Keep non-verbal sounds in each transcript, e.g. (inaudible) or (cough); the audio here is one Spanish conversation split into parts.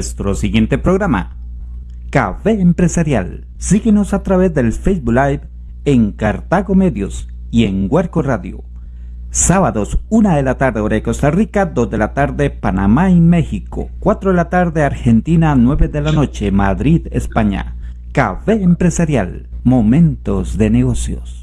nuestro siguiente programa. Café Empresarial. Síguenos a través del Facebook Live en Cartago Medios y en Huerco Radio. Sábados, 1 de la tarde hora de Costa Rica, 2 de la tarde Panamá y México, 4 de la tarde Argentina, 9 de la noche Madrid, España. Café Empresarial, momentos de negocios.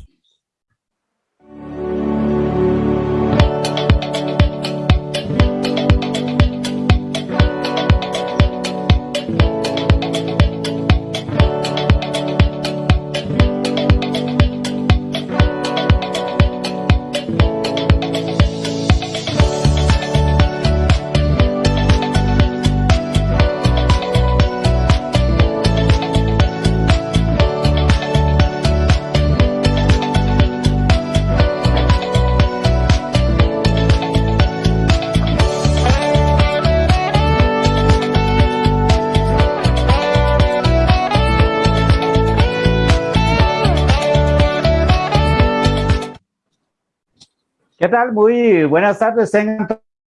¿Qué tal? Muy buenas tardes, tengan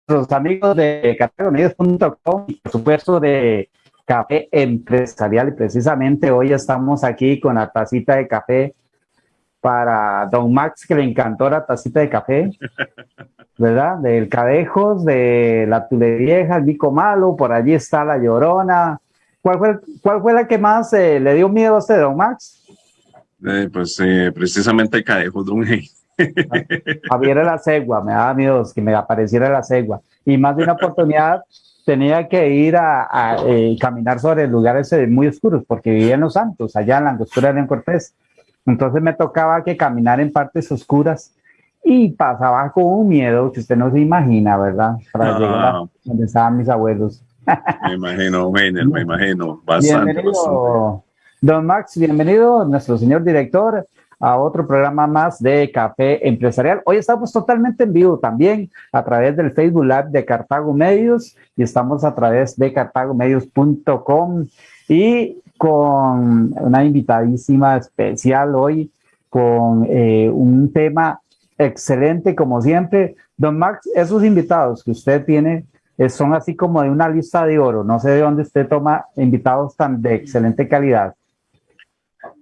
los amigos de cafeunidos.com y por supuesto de Café Empresarial. Y precisamente hoy estamos aquí con la tacita de café para Don Max, que le encantó la tacita de café, (laughs) ¿verdad? Del Cadejos, de la Vieja, el Vico Malo, por allí está la Llorona. ¿Cuál fue, cuál fue la que más eh, le dio miedo a usted, Don Max? Eh, pues eh, precisamente el Cadejos, Don Hey. Javier la cegua, me daba miedo que me apareciera la cegua. Y más de una oportunidad tenía que ir a, eh, caminar sobre lugares eh, muy oscuros porque vivía en Los Santos, allá en la angostura de Cortés. Entonces me tocaba que caminar en partes oscuras y pasaba con un miedo que usted no se imagina, ¿verdad? Para llegar a donde estaban mis abuelos. me imagino, Weiner, me imagino. Bastante, bienvenido, Don Max, bienvenido, nuestro señor director a otro programa más de Café Empresarial. Hoy estamos totalmente en vivo también a través del Facebook Live de Cartago Medios y estamos a través de cartagomedios.com y con una invitadísima especial hoy con eh, un tema excelente como siempre. Don Max, esos invitados que usted tiene eh, son así como de una lista de oro. No sé de dónde usted toma invitados tan de excelente calidad.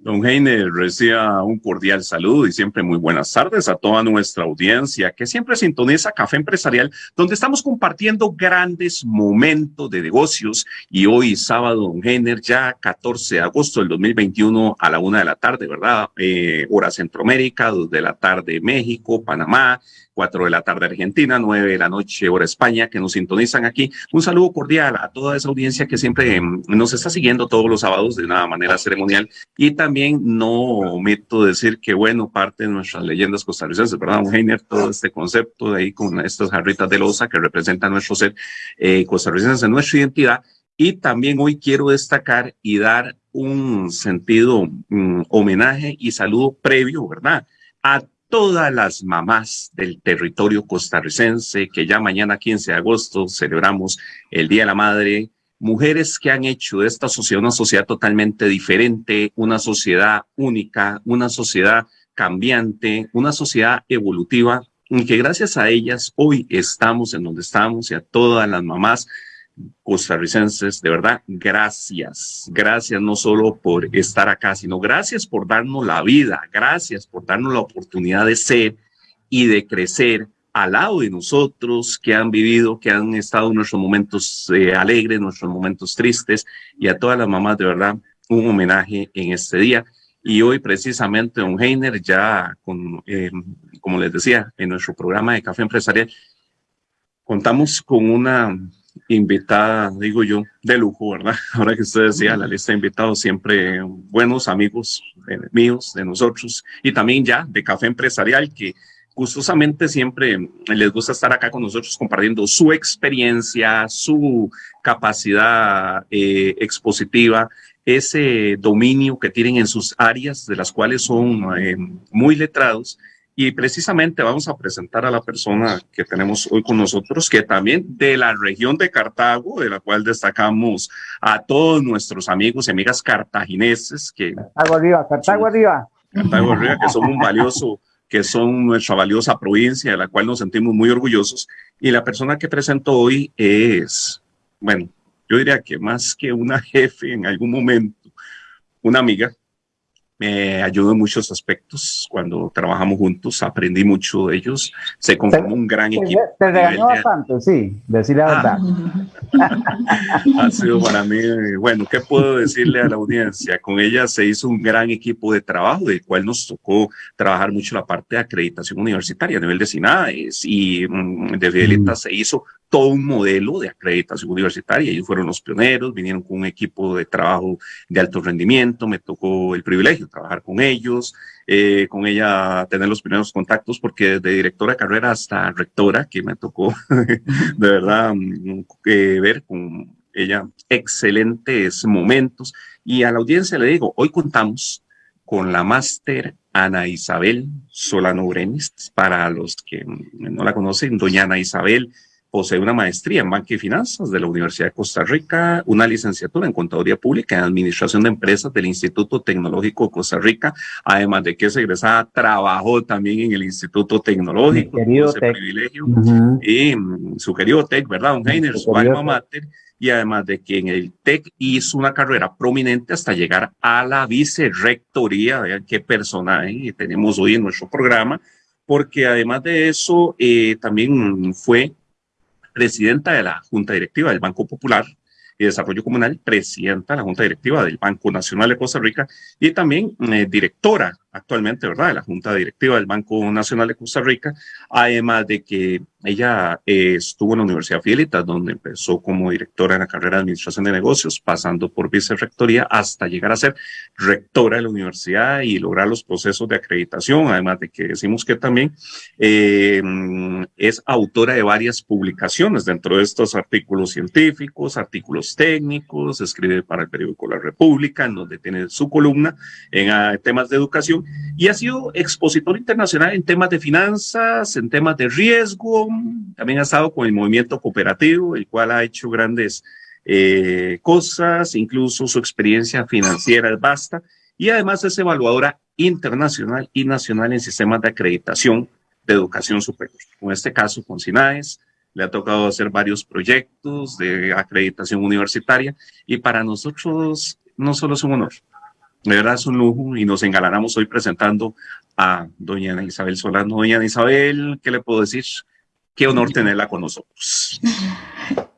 Don Heiner reciba un cordial saludo y siempre muy buenas tardes a toda nuestra audiencia que siempre sintoniza Café Empresarial, donde estamos compartiendo grandes momentos de negocios. Y hoy, sábado, Don Heiner, ya 14 de agosto del 2021 a la una de la tarde, ¿verdad? Eh, hora Centroamérica, dos de la tarde México, Panamá, 4 de la tarde Argentina, 9 de la noche hora España, que nos sintonizan aquí. Un saludo cordial a toda esa audiencia que siempre em, nos está siguiendo todos los sábados de una manera ceremonial. Y también no omito decir que, bueno, parte de nuestras leyendas costarricenses, ¿verdad, Heiner? Todo este concepto de ahí con estas jarritas de losa que representan nuestro ser eh, costarricense, nuestra identidad. Y también hoy quiero destacar y dar un sentido mm, homenaje y saludo previo, ¿verdad? A todas las mamás del territorio costarricense, que ya mañana 15 de agosto celebramos el Día de la Madre, mujeres que han hecho de esta sociedad una sociedad totalmente diferente, una sociedad única, una sociedad cambiante, una sociedad evolutiva, y que gracias a ellas hoy estamos en donde estamos y a todas las mamás costarricenses, de verdad, gracias. Gracias no solo por estar acá, sino gracias por darnos la vida, gracias por darnos la oportunidad de ser y de crecer al lado de nosotros que han vivido, que han estado en nuestros momentos eh, alegres, nuestros momentos tristes y a todas las mamás, de verdad, un homenaje en este día. Y hoy precisamente, Don Heiner, ya con, eh, como les decía, en nuestro programa de Café Empresarial, contamos con una invitada, digo yo, de lujo, ¿verdad? (laughs) Ahora que usted decía, la lista de invitados siempre buenos amigos eh, míos, de nosotros, y también ya de Café Empresarial, que gustosamente siempre les gusta estar acá con nosotros compartiendo su experiencia, su capacidad eh, expositiva, ese dominio que tienen en sus áreas, de las cuales son eh, muy letrados y precisamente vamos a presentar a la persona que tenemos hoy con nosotros, que también de la región de Cartago, de la cual destacamos a todos nuestros amigos y amigas cartagineses. Que Cartago arriba, Cartago arriba. Cartago arriba, que son un valioso, que son nuestra valiosa provincia, de la cual nos sentimos muy orgullosos. Y la persona que presento hoy es, bueno, yo diría que más que una (laughs) jefe en algún momento, una amiga, me ayudó en muchos aspectos. Cuando trabajamos juntos, aprendí mucho de ellos. Se conformó un gran equipo. Te regañó bastante, sí, decir la verdad. (laughs) ha sido para mí, bueno, ¿qué puedo decirle a la audiencia? Con ella se hizo un gran equipo de trabajo, del cual nos tocó trabajar mucho la parte de acreditación universitaria a nivel de SINADES y mm, de Fidelita se hizo todo un modelo de acreditación universitaria. Ellos fueron los pioneros, vinieron con un equipo de trabajo de alto rendimiento, me tocó el privilegio trabajar con ellos, eh, con ella tener los primeros contactos, porque desde directora de carrera hasta rectora, que me tocó (laughs) de verdad mm, eh, ver con ella excelentes momentos. Y a la audiencia le digo, hoy contamos con la máster Ana Isabel Solano Brenes, para los que no la conocen, doña Ana Isabel posee una maestría en banca y finanzas de la Universidad de Costa Rica, una licenciatura en contaduría pública en administración de empresas del Instituto Tecnológico de Costa Rica, además de que es egresada, trabajó también en el Instituto Tecnológico, ese privilegio, y mm, su querido TEC, ¿verdad, don Heiner? Su alma mater, y además de que en el TEC hizo una carrera prominente hasta llegar a la vicerrectoría, vean qué personaje tenemos hoy en nuestro programa, porque además de eso, eh, también fue presidenta de la Junta Directiva del Banco Popular y Desarrollo Comunal, presidenta de la Junta Directiva del Banco Nacional de Costa Rica y también eh, directora actualmente, ¿verdad?, de la Junta Directiva del Banco Nacional de Costa Rica, además de que ella eh, estuvo en la Universidad Fidelita, donde empezó como directora en la carrera de Administración de Negocios, pasando por vicerrectoría hasta llegar a ser rectora de la universidad y lograr los procesos de acreditación, además de que decimos que también eh, es autora de varias publicaciones dentro de estos artículos científicos, artículos técnicos, escribe para el periódico La República, en donde tiene su columna en ah, temas de educación y ha sido expositor internacional en temas de finanzas, en temas de riesgo, también ha estado con el movimiento cooperativo, el cual ha hecho grandes eh, cosas, incluso su experiencia financiera es vasta, y además es evaluadora internacional y nacional en sistemas de acreditación de educación superior. En este caso, con SINAES, le ha tocado hacer varios proyectos de acreditación universitaria. Y para nosotros no solo es un honor, de verdad es un lujo y nos engalanamos hoy presentando a doña Isabel Solano. Doña Isabel, ¿qué le puedo decir? Qué honor tenerla con nosotros.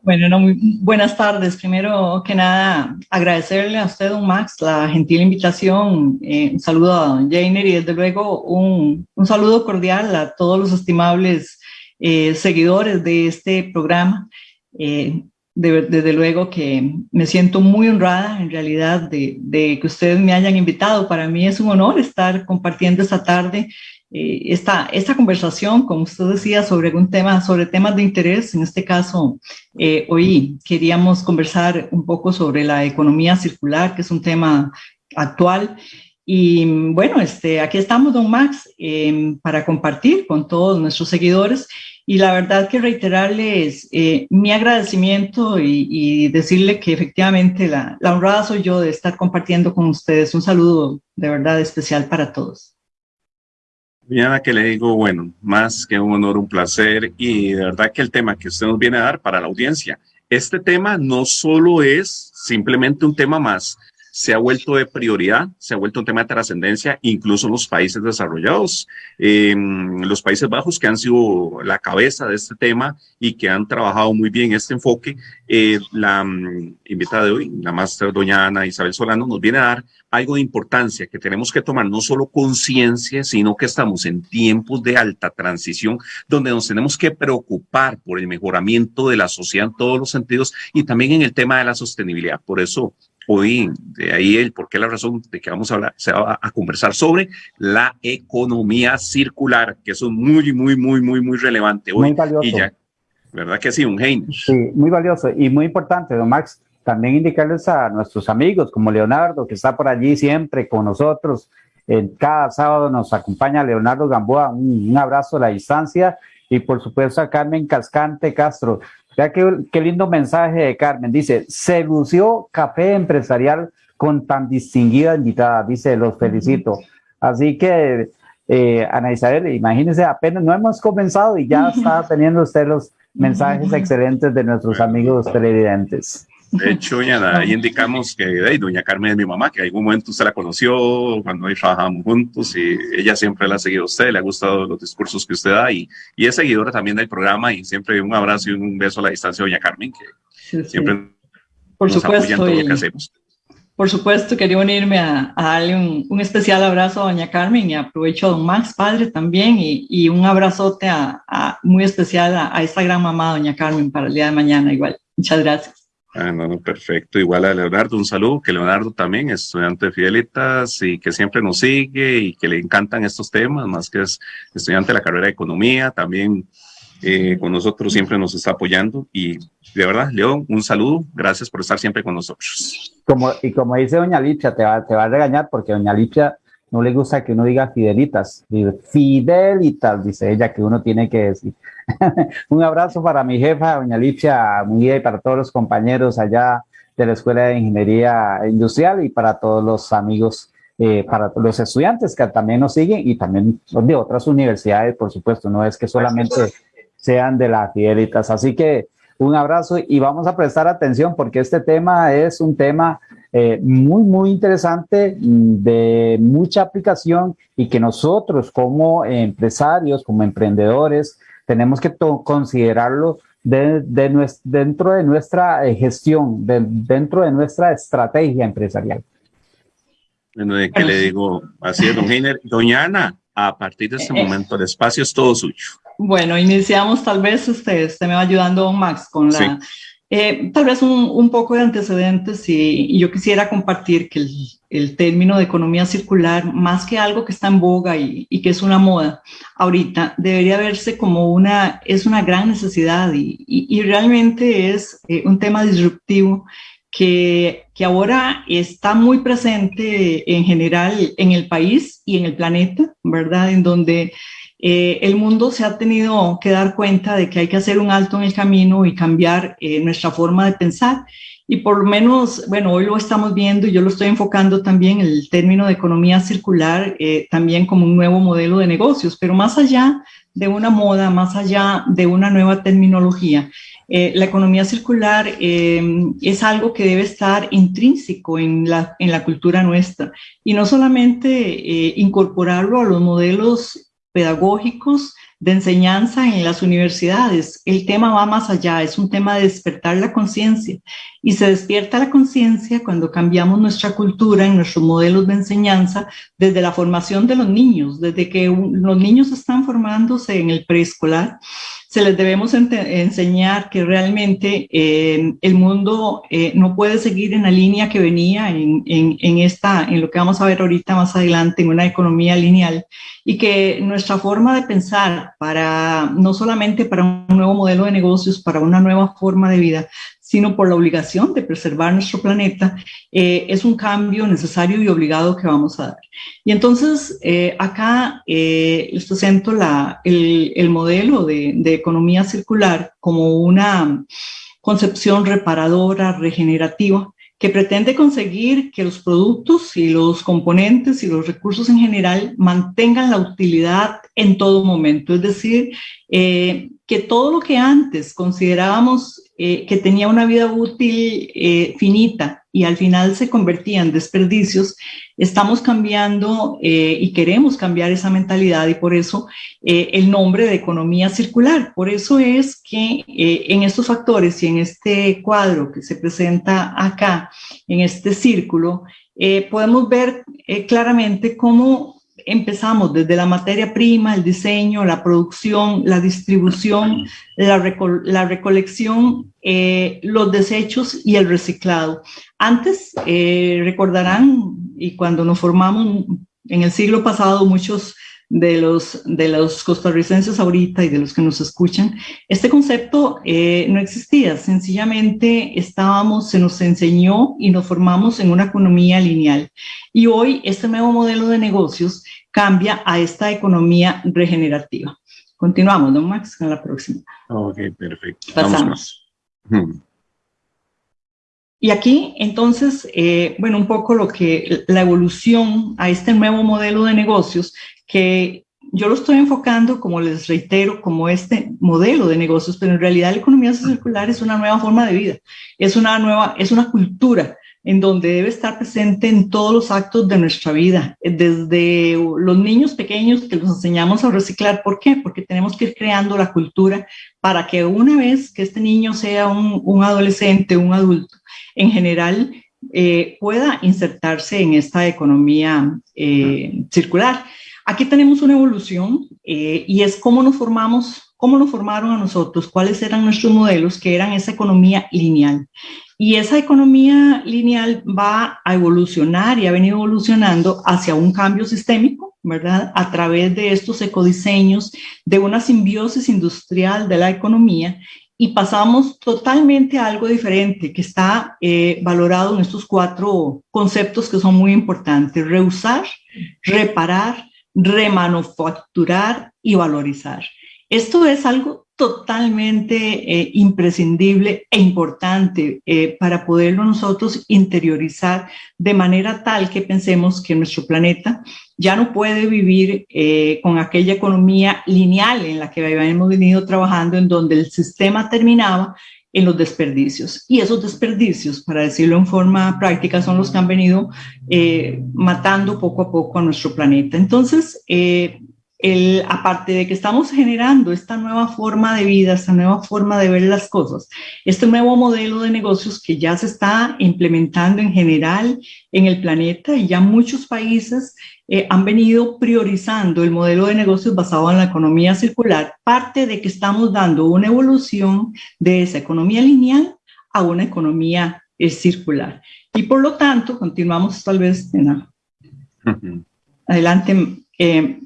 Bueno, no, muy buenas tardes. Primero que nada, agradecerle a usted, don Max, la gentil invitación. Eh, un saludo a don Jainer y desde luego un, un saludo cordial a todos los estimables eh, seguidores de este programa. Eh, desde luego que me siento muy honrada en realidad de, que ustedes me hayan invitado. Para mí es un honor estar compartiendo esta tarde eh, esta, esta conversación, como usted decía, sobre algún tema, sobre temas de interés. En este caso, eh, hoy queríamos conversar un poco sobre la economía circular, que es un tema actual. Y bueno, este, aquí estamos, don Max, eh, para compartir con todos nuestros seguidores y la verdad que reiterarles eh, mi agradecimiento y, decirle que efectivamente la, la, honrada soy yo de estar compartiendo con ustedes. Un saludo de verdad especial para todos. Diana, que le digo, bueno, más que un honor, un placer y de verdad que el tema que usted nos viene a dar para la audiencia, este tema no solo es simplemente un tema más, se ha vuelto de prioridad, se ha vuelto un tema de trascendencia, incluso en los países desarrollados, en los Países Bajos que han sido la cabeza de este tema y que han trabajado muy bien este enfoque. Eh, la mm, invitada de hoy, la máster doña Ana Isabel Solano, nos viene a dar algo de importancia que tenemos que tomar no solo conciencia, sino que estamos en tiempos de alta transición donde nos tenemos que preocupar por el mejoramiento de la sociedad en todos los sentidos y también en el tema de la sostenibilidad. Por eso hoy, de ahí el por qué la razón de que vamos a hablar, se va a conversar sobre la economía circular, que es muy, muy, muy, muy, muy relevante hoy. Muy valioso. Y ya, ¿Verdad que sí, un genio? Sí, muy valioso y muy importante, don Max, también indicarles a nuestros amigos como Leonardo, que está por allí siempre con nosotros. En cada sábado nos acompaña Leonardo Gamboa, un, un abrazo a la distancia y por supuesto a Carmen Cascante Castro, Vea qué, lindo mensaje de Carmen. Dice, se lució café empresarial con tan distinguida invitada. Dice, los felicito. Así que, eh, Ana Isabel, imagínense, apenas no hemos comenzado y ya (laughs) está teniendo usted los mensajes (laughs) excelentes de nuestros amigos televidentes. De hecho, doña, ahí indicamos que doña Carmen es mi mamá, que en algún momento usted la conoció cuando ahí trabajamos juntos y ella siempre la ha seguido a usted, le ha gustado los discursos que usted da y, y es seguidora también del programa y siempre un abrazo y un beso a la distancia, doña Carmen, que siempre Por nos supuesto, apoya en todo lo que hacemos. Por supuesto, quería unirme a, darle un, especial abrazo a doña Carmen y aprovecho a don Max, padre también, y, un abrazote a, muy especial a, esta gran mamá, doña Carmen, para el día de mañana igual. Muchas gracias. Ah, no, perfecto. Igual a Leonardo, un saludo, que Leonardo también es estudiante de Fidelitas y que siempre nos sigue y que le encantan estos temas, más que es estudiante de la carrera de Economía, también eh, con nosotros siempre nos está apoyando y de verdad, León, un saludo, gracias por estar siempre con nosotros. Como, y como dice doña Lipia, te va, te va a regañar porque doña Lipia no le gusta que uno diga fidelitas, fidelitas, dice ella que uno tiene que decir. (laughs) un abrazo para mi jefa, doña Lipia y para todos los compañeros allá de la Escuela de Ingeniería Industrial y para todos los amigos eh, para los estudiantes que también nos siguen y también de otras universidades, por supuesto, no es que solamente sean de las Fidelitas. Así que un abrazo y vamos a prestar atención porque este tema es un tema eh, muy, muy interesante, de mucha aplicación y que nosotros como empresarios, como emprendedores, tenemos que considerarlo de, dentro de nuestra eh, gestión, dentro de nuestra estrategia empresarial. Bueno, ¿de qué le digo? Así es, don Heiner. Doña Ana, a partir de este eh, momento el espacio es todo suyo. Bueno, iniciamos tal vez, usted, usted me va ayudando, Max, con la... Eh, tal vez un, poco de antecedentes y, yo quisiera compartir que el, término de economía circular, más que algo que está en boga y, que es una moda ahorita, debería verse como una, es una gran necesidad y, y realmente es eh, un tema disruptivo que, que, ahora está muy presente en general en el país y en el planeta, ¿verdad? En donde eh, el mundo se ha tenido que dar cuenta de que hay que hacer un alto en el camino y cambiar eh, nuestra forma de pensar. Y por lo menos, bueno, hoy lo estamos viendo y yo lo estoy enfocando también el término de economía circular, eh, también como un nuevo modelo de negocios, pero más allá de una moda, más allá de una nueva terminología. la economía circular es algo que debe estar intrínseco en la cultura nuestra y no solamente incorporarlo a los modelos pedagógicos de enseñanza en las universidades. El tema va más allá, es un tema de despertar la conciencia y se despierta la conciencia cuando cambiamos nuestra cultura en nuestros modelos de enseñanza desde la formación de los niños, desde que los niños están formándose en el preescolar se les debemos enseñar que realmente eh, el mundo eh, no puede seguir en la línea que venía en, en, esta, en lo que vamos a ver ahorita más adelante, en una economía lineal, y que nuestra forma de pensar para, no solamente para un nuevo modelo de negocios, para una nueva forma de vida, sino por la obligación de preservar nuestro planeta, eh, es un cambio necesario y obligado que vamos a dar. Y entonces eh, acá eh, les presento la, el, el, modelo de, de economía circular como una concepción reparadora, regenerativa, que pretende conseguir que los productos y los componentes y los recursos en general mantengan la utilidad en todo momento. Es decir, que todo lo que antes considerábamos eh, que tenía una vida útil eh, finita y al final se convertía en desperdicios, estamos cambiando eh, y queremos cambiar esa mentalidad y por eso el nombre de economía circular. Por eso es que en estos factores y en este cuadro que se presenta acá, en este círculo, podemos ver claramente cómo empezamos desde la materia prima, el diseño, la producción, la distribución, la, recolección, eh, los desechos y el reciclado. Antes, eh, recordarán, y cuando nos formamos en el siglo pasado, muchos de los, de los costarricenses ahorita y de los que nos escuchan, este concepto eh, no existía, sencillamente estábamos, se nos enseñó y nos formamos en una economía lineal. Y hoy este nuevo modelo de negocios cambia a esta economía regenerativa. Continuamos, don Max, con la próxima. Ok, perfecto. Pasamos. Y aquí, entonces, eh, bueno, un poco lo que la evolución a este nuevo modelo de negocios que yo lo estoy enfocando, como les reitero, como este modelo de negocios, pero en realidad la economía circular es una nueva forma de vida, es una nueva, es una cultura en donde debe estar presente en todos los actos de nuestra vida, desde los niños pequeños que los enseñamos a reciclar. ¿Por qué? Porque tenemos que ir creando la cultura para que una vez que este niño sea un, adolescente, un adulto, en general eh, pueda insertarse en esta economía eh, circular. Aquí tenemos una evolución eh, y es cómo nos formamos, cómo nos formaron a nosotros, cuáles eran nuestros modelos, que eran esa economía lineal. Y esa economía lineal va a evolucionar y ha venido evolucionando hacia un cambio sistémico, ¿verdad? A través de estos ecodiseños, de una simbiosis industrial de la economía y pasamos totalmente a algo diferente que está eh, valorado en estos cuatro conceptos que son muy importantes. Reusar, reparar, remanufacturar y valorizar. Esto es algo totalmente eh, imprescindible e importante eh, para poderlo nosotros interiorizar de manera tal que pensemos que nuestro planeta ya no puede vivir eh, con aquella economía lineal en la que habíamos venido trabajando, en donde el sistema terminaba en los desperdicios. Y esos desperdicios, para decirlo en forma práctica, son los que han venido matando poco a poco a nuestro planeta. Entonces, el, aparte de que estamos generando esta nueva forma de vida, esta nueva forma de ver las cosas, este nuevo modelo de negocios que ya se está implementando en general en el planeta y ya muchos países eh, han venido priorizando el modelo de negocios basado en la economía circular, parte de que estamos dando una evolución de esa economía lineal a una economía eh, circular. Y por lo tanto, continuamos tal vez en adelante. Eh,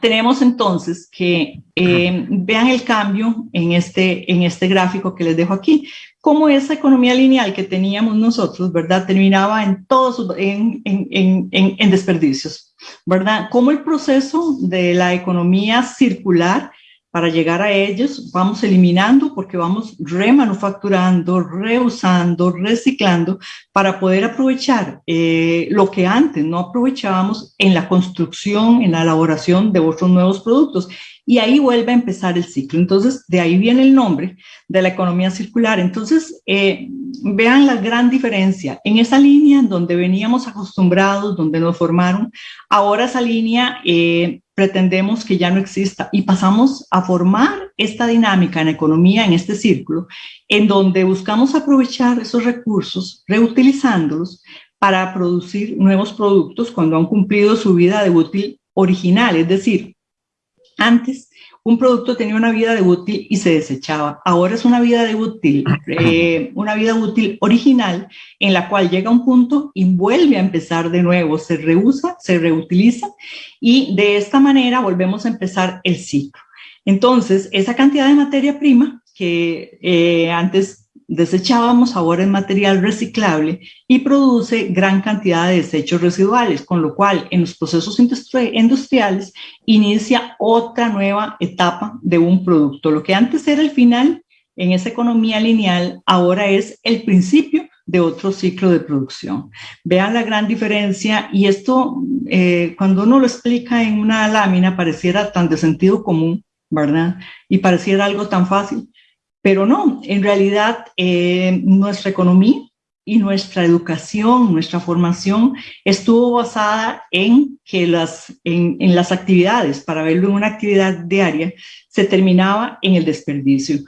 tenemos entonces que eh, vean el cambio en este, en este gráfico que les dejo aquí, cómo esa economía lineal que teníamos nosotros, ¿verdad? Terminaba en todos, en, en, en, en desperdicios, ¿verdad? Cómo el proceso de la economía circular para llegar a ellos vamos eliminando porque vamos remanufacturando, reusando, reciclando para poder aprovechar eh, lo que antes no aprovechábamos en la construcción, en la elaboración de otros nuevos productos. Y ahí vuelve a empezar el ciclo. Entonces, de ahí viene el nombre de la economía circular. Entonces, eh, vean la gran diferencia. En esa línea en donde veníamos acostumbrados, donde nos formaron, ahora esa línea eh, pretendemos que ya no exista. Y pasamos a formar esta dinámica en economía, en este círculo, en donde buscamos aprovechar esos recursos, reutilizándolos para producir nuevos productos cuando han cumplido su vida de útil original, es decir, antes un producto tenía una vida de útil y se desechaba. Ahora es una vida de útil, eh, (laughs) una vida útil original en la cual llega un punto y vuelve a empezar de nuevo, se reusa, se reutiliza y de esta manera volvemos a empezar el ciclo. Entonces, esa cantidad de materia prima que eh, antes desechábamos ahora en material reciclable y produce gran cantidad de desechos residuales, con lo cual en los procesos industriales inicia otra nueva etapa de un producto. Lo que antes era el final en esa economía lineal, ahora es el principio de otro ciclo de producción. Vean la gran diferencia y esto, eh, cuando uno lo explica en una lámina, pareciera tan de sentido común, ¿verdad? Y pareciera algo tan fácil, pero no, en realidad eh, nuestra economía y nuestra educación, nuestra formación estuvo basada en que las, en, las actividades, para verlo en una actividad diaria, se terminaba en el desperdicio.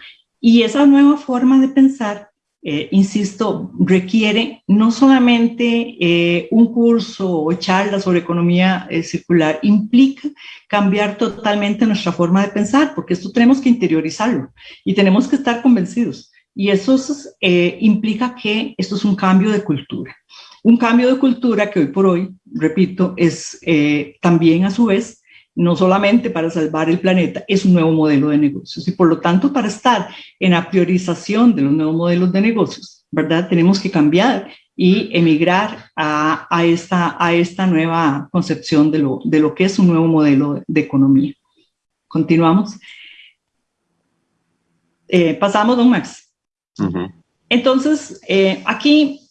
Y esa nueva forma de pensar eh, insisto, requiere no solamente eh, un curso o charla sobre economía eh, circular, implica cambiar totalmente nuestra forma de pensar, porque esto tenemos que interiorizarlo y tenemos que estar convencidos. Y eso implica que esto es un cambio de cultura. Un cambio de cultura que hoy por hoy, repito, es también a su vez no solamente para salvar el planeta, es un nuevo modelo de negocios. Y por lo tanto, para estar en la priorización de los nuevos modelos de negocios, ¿verdad? Tenemos que cambiar y emigrar a, esta, a esta nueva concepción de lo, de lo que es un nuevo modelo de, economía. Continuamos. Eh, pasamos, don Max. Entonces, eh, aquí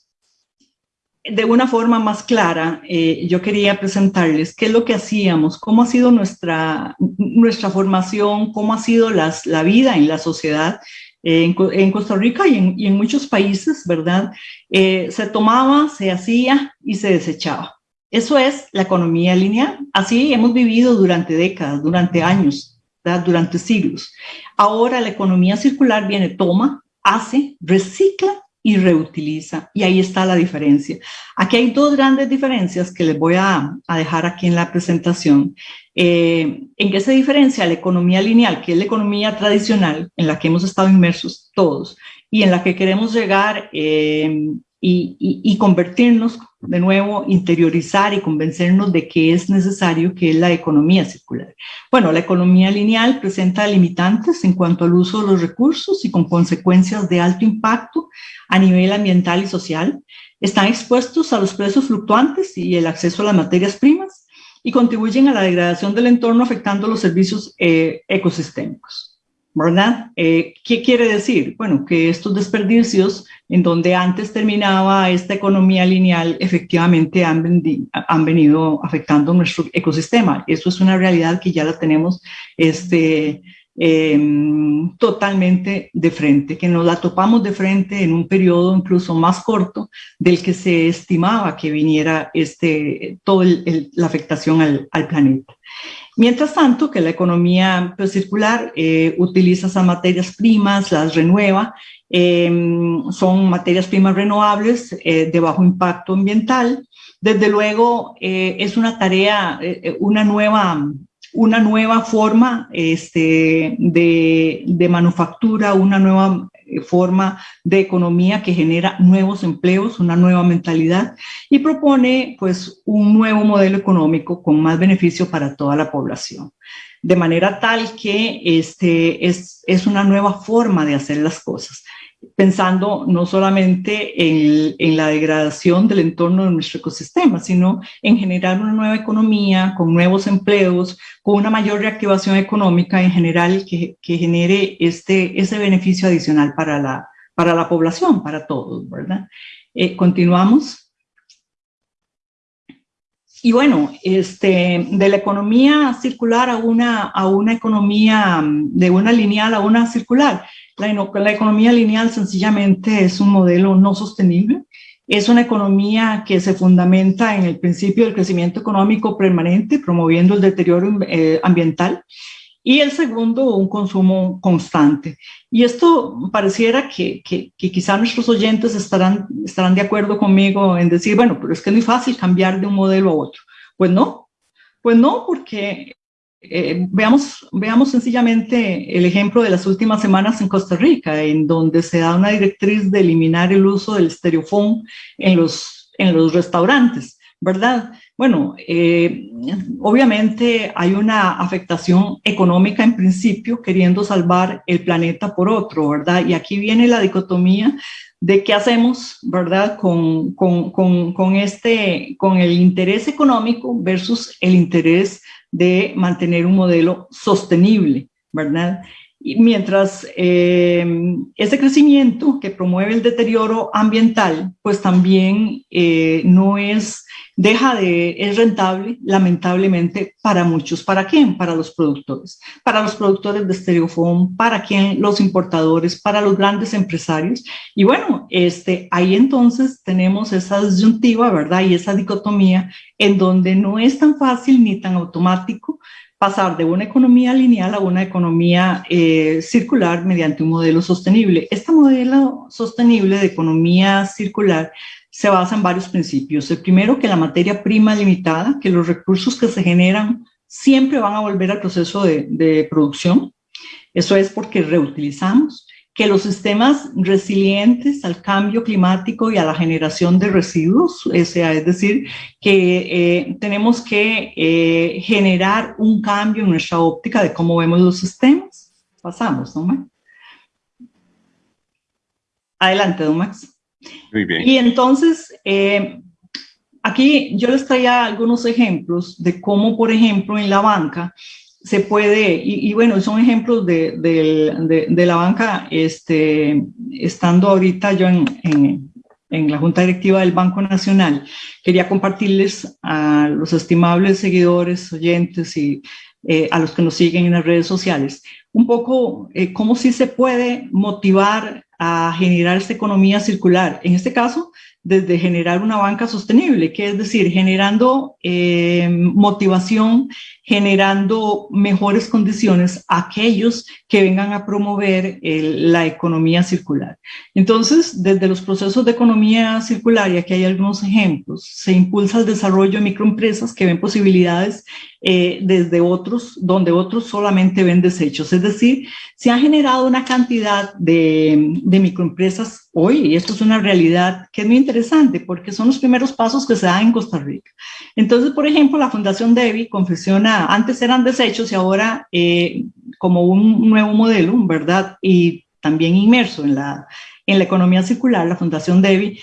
de una forma más clara, eh, yo quería presentarles qué es lo que hacíamos, cómo ha sido nuestra, nuestra formación, cómo ha sido las, la vida en la sociedad en, en Costa Rica y en, y en, muchos países, ¿verdad? Eh, se tomaba, se hacía y se desechaba. Eso es la economía lineal. Así hemos vivido durante décadas, durante años, ¿verdad? durante siglos. Ahora la economía circular viene, toma, hace, recicla y reutiliza. Y ahí está la diferencia. Aquí hay dos grandes diferencias que les voy a, dejar aquí en la presentación. Eh, ¿En qué se diferencia la economía lineal, que es la economía tradicional en la que hemos estado inmersos todos y en la que queremos llegar eh, y, convertirnos de nuevo, interiorizar y convencernos de que es necesario que es la economía circular. Bueno, la economía lineal presenta limitantes en cuanto al uso de los recursos y con consecuencias de alto impacto a nivel ambiental y social. Están expuestos a los precios fluctuantes y el acceso a las materias primas y contribuyen a la degradación del entorno afectando los servicios eh, ecosistémicos. ¿verdad? Eh, ¿Qué quiere decir? Bueno, que estos desperdicios en donde antes terminaba esta economía lineal efectivamente han, han, venido afectando nuestro ecosistema. Eso es una realidad que ya la tenemos este, eh, totalmente de frente, que nos la topamos de frente en un periodo incluso más corto del que se estimaba que viniera este, toda la afectación al, al planeta. Mientras tanto, que la economía pues, circular eh, utiliza esas materias primas, las renueva, eh, son materias primas renovables eh, de bajo impacto ambiental. Desde luego, eh, es una tarea, eh, una nueva una nueva forma este, de, de manufactura, una nueva forma de economía que genera nuevos empleos, una nueva mentalidad y propone pues un nuevo modelo económico con más beneficio para toda la población. De manera tal que este es, es una nueva forma de hacer las cosas pensando no solamente en, en, la degradación del entorno de nuestro ecosistema, sino en generar una nueva economía con nuevos empleos, con una mayor reactivación económica en general que, que genere este, ese beneficio adicional para la, para la población, para todos, ¿verdad? Eh, continuamos. Y bueno, este, de la economía circular a una, a una economía, de una lineal a una circular, la, la economía lineal sencillamente es un modelo no sostenible, es una economía que se fundamenta en el principio del crecimiento económico permanente, promoviendo el deterioro eh, ambiental, y el segundo, un consumo constante. Y esto pareciera que, que, que quizá nuestros oyentes estarán, estarán de acuerdo conmigo en decir, bueno, pero es que es muy fácil cambiar de un modelo a otro. Pues no, pues no, porque eh, veamos, veamos sencillamente el ejemplo de las últimas semanas en Costa Rica, en donde se da una directriz de eliminar el uso del estereofón en los, en los restaurantes, ¿verdad? Bueno, eh, obviamente hay una afectación económica en principio, queriendo salvar el planeta por otro, ¿verdad? Y aquí viene la dicotomía de qué hacemos, ¿verdad? Con, con, con, con, este, con el interés económico versus el interés de mantener un modelo sostenible, ¿verdad? Y mientras eh, ese crecimiento que promueve el deterioro ambiental, pues también eh, no es deja de, es rentable, lamentablemente, para muchos. ¿Para quién? Para los productores. Para los productores de estereofón, para quién? Los importadores, para los grandes empresarios. Y bueno, este, ahí entonces tenemos esa disyuntiva, ¿verdad? Y esa dicotomía en donde no es tan fácil ni tan automático pasar de una economía lineal a una economía eh, circular mediante un modelo sostenible. Este modelo sostenible de economía circular se basa en varios principios. El primero, que la materia prima limitada, que los recursos que se generan siempre van a volver al proceso de producción. Eso es porque reutilizamos, que los sistemas resilientes al cambio climático y a la generación de residuos, o sea, es decir, que eh, tenemos que eh, generar un cambio en nuestra óptica de cómo vemos los sistemas. Pasamos, ¿no, Adelante, don Max. Muy bien. Y entonces, eh, aquí yo les traía algunos ejemplos de cómo, por ejemplo, en la banca se puede, y, bueno, son ejemplos de, de, la banca, este, estando ahorita yo en, en, en la Junta Directiva del Banco Nacional, quería compartirles a los estimables seguidores, oyentes y eh, a los que nos siguen en las redes sociales, un poco eh, cómo sí se puede motivar a generar esta economía circular. En este caso, desde generar una banca sostenible, que es decir, generando eh, motivación, generando mejores condiciones a aquellos que vengan a promover la economía circular. Entonces, desde los procesos de economía circular, y aquí hay algunos ejemplos, se impulsa el desarrollo de microempresas que ven posibilidades eh, desde otros, donde otros solamente ven desechos. Es decir, se ha generado una cantidad de, de microempresas hoy, y esto es una realidad que es muy interesante porque son los primeros pasos que se dan en Costa Rica. Entonces, por ejemplo, la Fundación Devi confecciona, antes eran desechos y ahora eh, como un nuevo modelo, ¿verdad? Y también inmerso en la, en la economía circular, la Fundación Devi,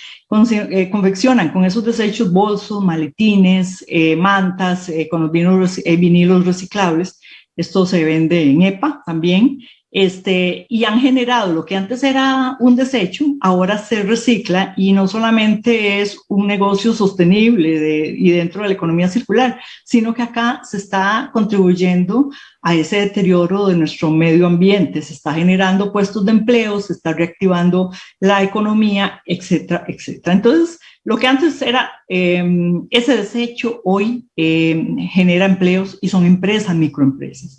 eh, confeccionan con esos desechos bolsos, maletines, eh, mantas, eh, con los vinilos reciclables. Esto se vende en EPA también este, y han generado lo que antes era un desecho, ahora se recicla y no solamente es un negocio sostenible de, y dentro de la economía circular, sino que acá se está contribuyendo a ese deterioro de nuestro medio ambiente, se está generando puestos de empleo, se está reactivando la economía, etcétera, etcétera. Entonces, lo que antes era em, ese desecho, hoy em, genera empleos y son empresas, microempresas.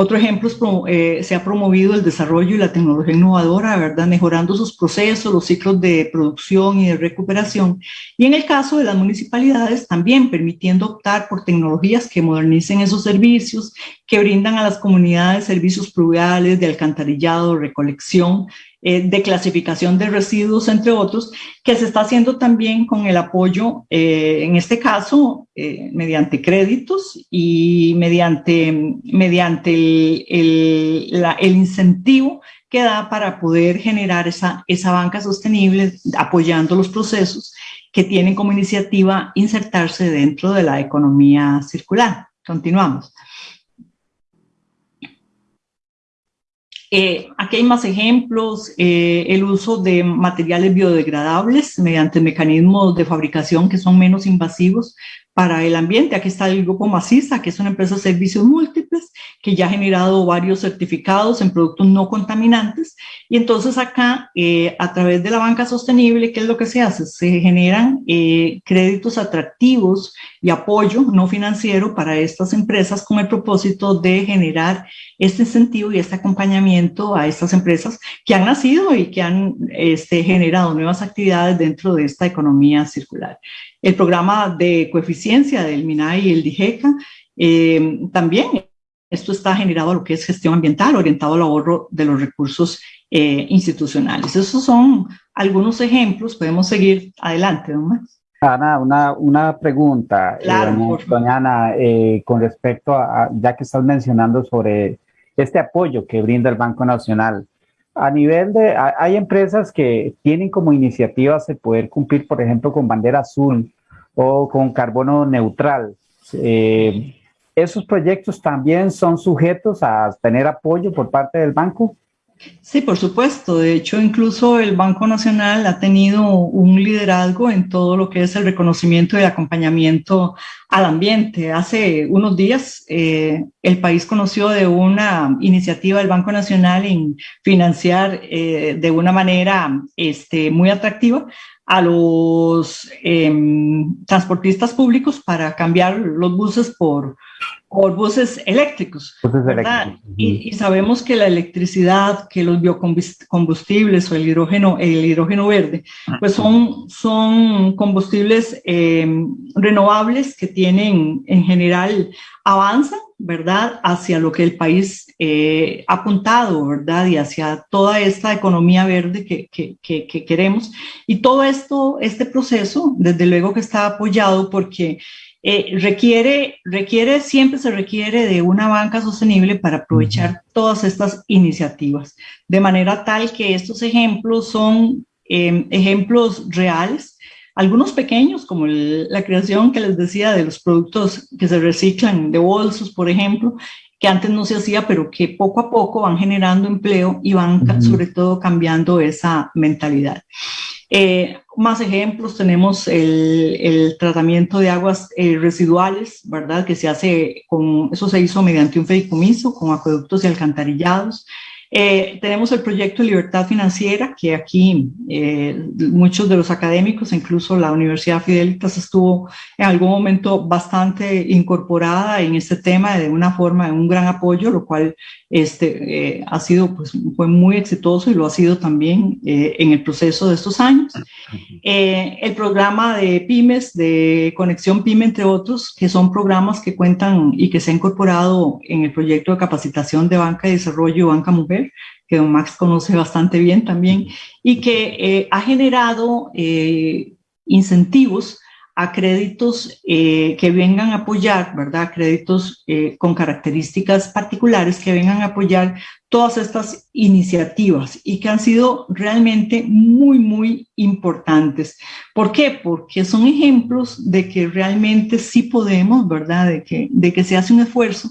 Otro ejemplo es eh, se ha promovido el desarrollo y la tecnología innovadora, ¿verdad? Mejorando sus procesos, los ciclos de producción y de recuperación. Y en el caso de las municipalidades, también permitiendo optar por tecnologías que modernicen esos servicios, que brindan a las comunidades servicios pluviales de alcantarillado, recolección, eh, de clasificación de residuos, entre otros, que se está haciendo también con el apoyo, eh, en este caso, eh, mediante créditos y mediante, mediante el, el, incentivo que da para poder generar esa, esa banca sostenible, apoyando los procesos que tienen como iniciativa insertarse dentro de la economía circular. Continuamos. Eh, aquí hay más ejemplos, eh, el uso de materiales biodegradables mediante mecanismos de fabricación que son menos invasivos para el ambiente. Aquí está el grupo Maciza, que es una empresa de servicios múltiples, que ya ha generado varios certificados en productos no contaminantes. Y entonces acá, eh, a través de la banca sostenible, ¿qué es lo que se hace? Se generan eh, créditos atractivos y apoyo no financiero para estas empresas con el propósito de generar este incentivo y este acompañamiento a estas empresas que han nacido y que han este, generado nuevas actividades dentro de esta economía circular. El programa de coeficiencia del MINAI y el DIGECA eh, también esto está generado a lo que es gestión ambiental, orientado al ahorro de los recursos eh, institucionales. Esos son algunos ejemplos, podemos seguir adelante, ¿no más? Ana, una, una pregunta, eh, claro, doña Ana, con respecto a, ya que estás mencionando sobre este apoyo que brinda el Banco Nacional. A nivel de, hay empresas que tienen como iniciativas el poder cumplir, por ejemplo, con bandera azul o con carbono neutral. Eh, ¿Esos proyectos también son sujetos a tener apoyo por parte del banco? Sí, por supuesto. De hecho, incluso el Banco Nacional ha tenido un liderazgo en todo lo que es el reconocimiento y acompañamiento al ambiente. Hace unos días eh, el país conoció de una iniciativa del Banco Nacional en financiar eh, de una manera este, muy atractiva a los em, transportistas públicos para cambiar los buses por, por buses eléctricos. Y, sabemos que la electricidad, que los biocombustibles o el hidrógeno, el hidrógeno verde, pues son, son combustibles em, renovables que tienen en general, avanzan, ¿verdad? Hacia lo que el país eh, ha apuntado, ¿verdad? Y hacia toda esta economía verde que, que, que queremos. Y todo esto, este proceso, desde luego que está apoyado porque eh, requiere, requiere, siempre se requiere de una banca sostenible para aprovechar todas estas iniciativas, de manera tal que estos ejemplos son em, ejemplos reales, algunos pequeños, como la creación que les decía de los productos que se reciclan de bolsos, por ejemplo, que antes no se hacía, pero que poco a poco van generando empleo y van sobre todo cambiando esa mentalidad. Eh, más ejemplos, tenemos el, el tratamiento de aguas eh, residuales, ¿verdad? Que se hace con, eso se hizo mediante un fideicomiso con acueductos y alcantarillados. Eh, tenemos el proyecto Libertad Financiera, que aquí eh, muchos de los académicos, incluso la Universidad Fidelitas, estuvo en algún momento bastante incorporada en este tema de una forma, de un gran apoyo, lo cual este, eh, ha sido, pues, fue muy exitoso y lo ha sido también en el proceso de estos años. el programa de pymes, de Conexión PYME, entre otros, que son programas que cuentan y que se ha incorporado en el proyecto de capacitación de banca y desarrollo Banca Mujer que don Max conoce bastante bien también, y que eh, ha generado eh, incentivos a créditos eh, que vengan a apoyar, ¿verdad? Créditos con características particulares que vengan a apoyar todas estas iniciativas y que han sido realmente muy, muy importantes. ¿Por qué? Porque son ejemplos de que realmente sí podemos, ¿verdad? De que, de que se hace un esfuerzo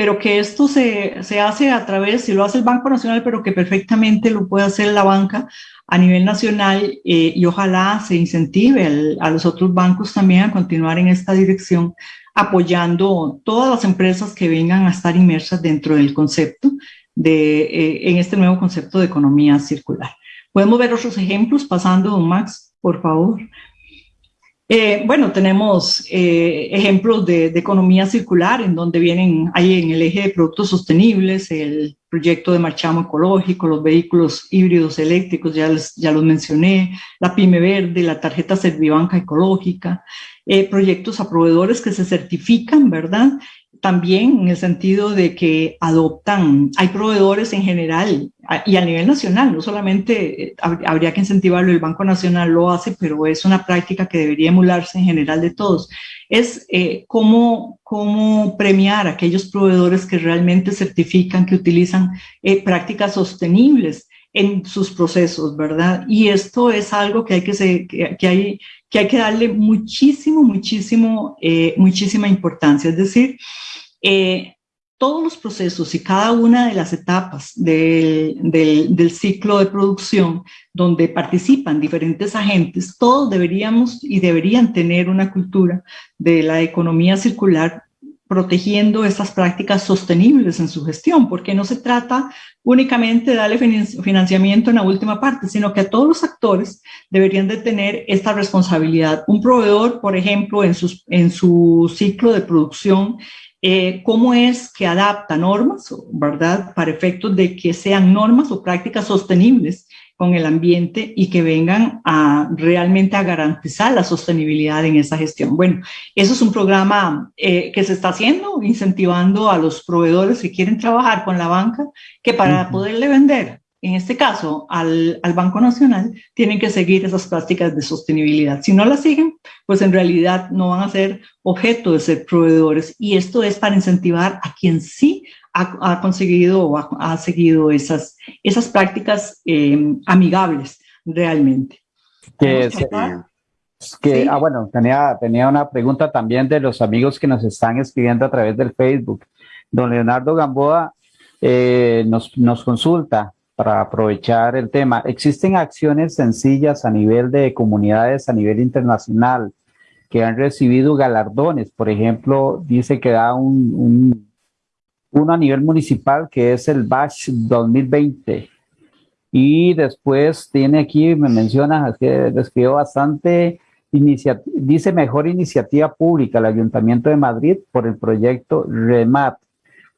pero que esto se, se, hace a través, si lo hace el Banco Nacional, pero que perfectamente lo puede hacer la banca a nivel nacional eh, y ojalá se incentive a los otros bancos también a continuar en esta dirección, apoyando todas las empresas que vengan a estar inmersas dentro del concepto, de, eh, en este nuevo concepto de economía circular. Podemos ver otros ejemplos pasando, don Max, por favor. Eh, bueno, tenemos eh, ejemplos de, economía circular en donde vienen ahí en el eje de productos sostenibles, el proyecto de marchamo ecológico, los vehículos híbridos eléctricos, ya, ya los mencioné, la pyme verde, la tarjeta Servibanca ecológica, eh, proyectos a proveedores que se certifican, ¿verdad? También en el sentido de que adoptan, hay proveedores en general y a nivel nacional, no solamente eh, habría que incentivarlo, el Banco Nacional lo hace, pero es una práctica que debería emularse en general de todos, es eh, cómo, cómo premiar a aquellos proveedores que realmente certifican, que utilizan eh, prácticas sostenibles en sus procesos, ¿verdad? Y esto es algo que hay que, hay, que hay que darle muchísimo, muchísimo, muchísima importancia. Es decir, eh, todos los procesos y cada una de las etapas del, del, ciclo de producción donde participan diferentes agentes, todos deberíamos y deberían tener una cultura de la economía circular protegiendo esas prácticas sostenibles en su gestión, porque no se trata únicamente de darle financiamiento en la última parte, sino que a todos los actores deberían de tener esta responsabilidad. Un proveedor, por ejemplo, en, sus, en su ciclo de producción, eh, cómo es que adapta normas, ¿verdad? Para efectos de que sean normas o prácticas sostenibles con el ambiente y que vengan a realmente a garantizar la sostenibilidad en esa gestión. Bueno, eso es un programa eh, que se está haciendo, incentivando a los proveedores que quieren trabajar con la banca, que para poderle vender en este caso al, al, Banco Nacional, tienen que seguir esas prácticas de sostenibilidad. Si no las siguen, pues en realidad no van a ser objeto de ser proveedores. Y esto es para incentivar a quien sí ha, ha conseguido o ha, seguido esas, esas prácticas eh, amigables realmente. Que, que ah, bueno, tenía, tenía una pregunta también de los amigos que nos están escribiendo a través del Facebook. Don Leonardo Gamboa eh, nos, nos consulta para aprovechar el tema. Existen acciones sencillas a nivel de comunidades, a nivel internacional, que han recibido galardones. Por ejemplo, dice que da un, uno a nivel municipal que es el BASH 2020. Y después tiene aquí, me menciona, que describió bastante, dice mejor iniciativa pública, el Ayuntamiento de Madrid por el proyecto REMAT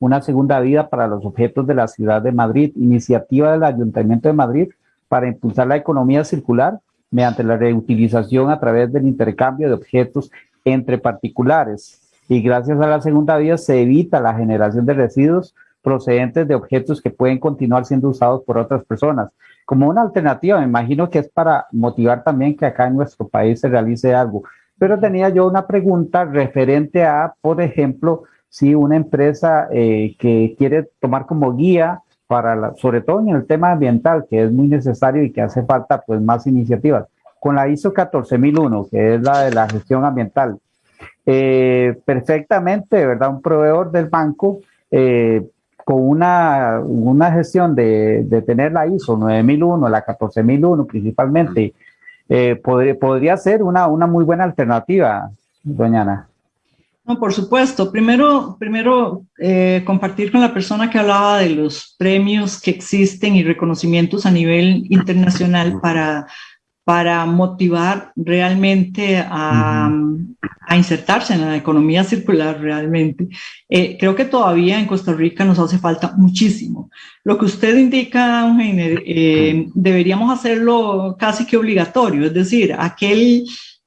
una segunda vida para los objetos de la ciudad de Madrid, iniciativa del Ayuntamiento de Madrid para impulsar la economía circular mediante la reutilización a través del intercambio de objetos entre particulares. Y gracias a la segunda vida se evita la generación de residuos procedentes de objetos que pueden continuar siendo usados por otras personas. Como una alternativa, me imagino que es para motivar también que acá en nuestro país se realice algo. Pero tenía yo una pregunta referente a, por ejemplo, si una empresa eh, que quiere tomar como guía para, la, sobre todo en el tema ambiental, que es muy necesario y que hace falta pues más iniciativas, con la ISO 14001, que es la de la gestión ambiental, eh, perfectamente, ¿verdad? Un proveedor del banco eh, con una, una gestión de, de, tener la ISO 9001, la 14001 principalmente, podría, podría ser una, una muy buena alternativa, doña Ana. No, por supuesto. Primero, primero eh, compartir con la persona que hablaba de los premios que existen y reconocimientos a nivel internacional para, para motivar realmente a, a insertarse en la economía circular realmente. Eh, creo que todavía en Costa Rica nos hace falta muchísimo. Lo que usted indica, eh, deberíamos hacerlo casi que obligatorio, es decir, aquel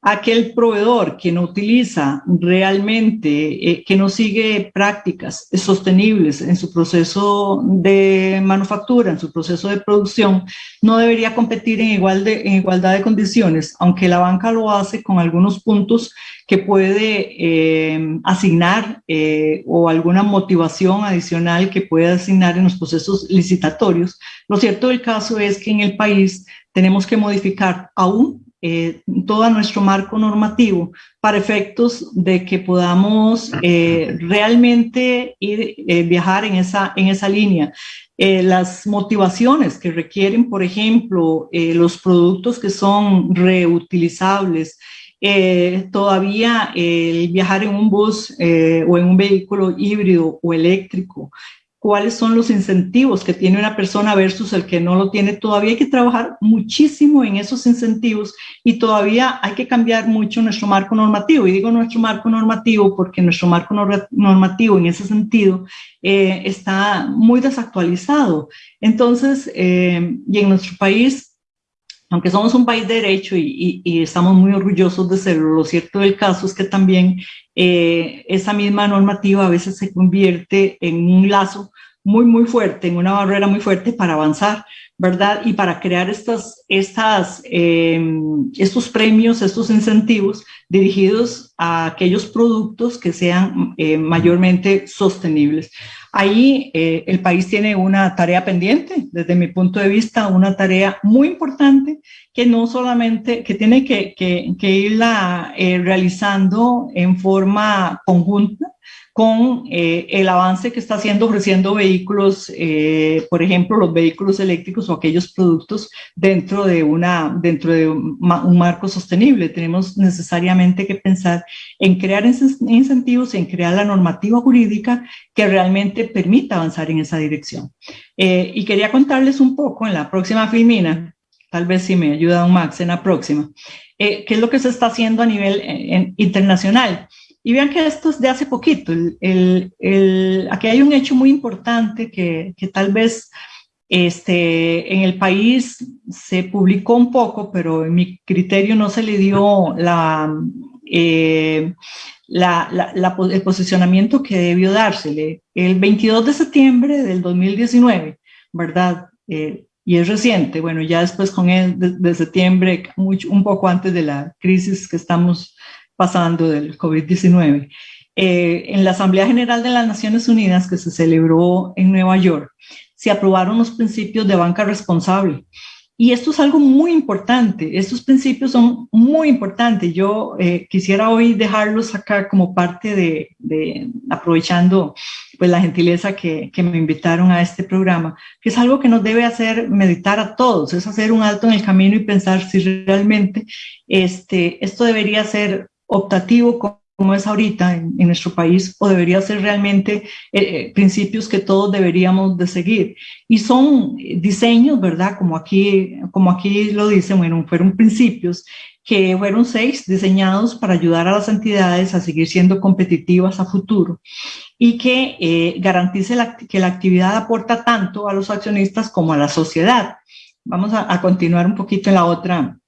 aquel proveedor que no utiliza realmente, eh, que no sigue prácticas sostenibles en su proceso de manufactura, en su proceso de producción, no debería competir en, igualdad de condiciones, aunque la banca lo hace con algunos puntos que puede eh, asignar eh, o alguna motivación adicional que puede asignar en los procesos licitatorios. Lo cierto del caso es que en el país tenemos que modificar aún eh, todo nuestro marco normativo para efectos de que podamos eh, realmente ir, eh, viajar en esa, en esa línea. las motivaciones que requieren, por ejemplo, los productos que son reutilizables, todavía el viajar en un bus o en un vehículo híbrido o eléctrico, cuáles son los incentivos que tiene una persona versus el que no lo tiene. Todavía hay que trabajar muchísimo en esos incentivos y todavía hay que cambiar mucho nuestro marco normativo. Y digo nuestro marco normativo porque nuestro marco normativo en ese sentido eh, está muy desactualizado. Entonces, eh, y en nuestro país aunque somos un país de derecho y, estamos muy orgullosos de serlo, lo cierto del caso es que también eh, esa misma normativa a veces se convierte en un lazo muy, muy fuerte, en una barrera muy fuerte para avanzar, ¿verdad? Y para crear estas, estas, eh, estos premios, estos incentivos dirigidos a aquellos productos que sean eh, mayormente sostenibles. Ahí eh, el país tiene una tarea pendiente, desde mi punto de vista, una tarea muy importante que no solamente, que tiene que, irla realizando en forma conjunta, con eh, el avance que está haciendo ofreciendo vehículos, eh, por ejemplo, los vehículos eléctricos o aquellos productos dentro de, una, dentro de un, marco sostenible. Tenemos necesariamente que pensar en crear incentivos, en crear la normativa jurídica que realmente permita avanzar en esa dirección. Eh, y quería contarles un poco en la próxima filmina, tal vez si me ayuda un Max en la próxima, qué es lo que se está haciendo a nivel internacional. Y vean que esto es de hace poquito. El, el, aquí hay un hecho muy importante que, que, tal vez este, en el país se publicó un poco, pero en mi criterio no se le dio la, eh, la, la, el posicionamiento que debió dársele. El 22 de septiembre del 2019, ¿verdad? Eh, y es reciente, bueno, ya después con el de, de septiembre, mucho, un poco antes de la crisis que estamos pasando del COVID-19. Eh, en la Asamblea General de las Naciones Unidas que se celebró en Nueva York, se aprobaron los principios de banca responsable. Y esto es algo muy importante, estos principios son muy importantes. Yo eh, quisiera hoy dejarlos acá como parte de, de aprovechando pues la gentileza que, que, me invitaron a este programa, que es algo que nos debe hacer meditar a todos, es hacer un alto en el camino y pensar si realmente este, esto debería ser optativo como es ahorita en, nuestro país o debería ser realmente eh, eh, principios que todos deberíamos de seguir. Y son diseños, ¿verdad? Como aquí, como aquí lo dicen, bueno, fueron principios que fueron seis diseñados para ayudar a las entidades a seguir siendo competitivas a futuro y que eh, garantice que la actividad aporta tanto a los accionistas como a la sociedad. Vamos a, a continuar un poquito en la otra,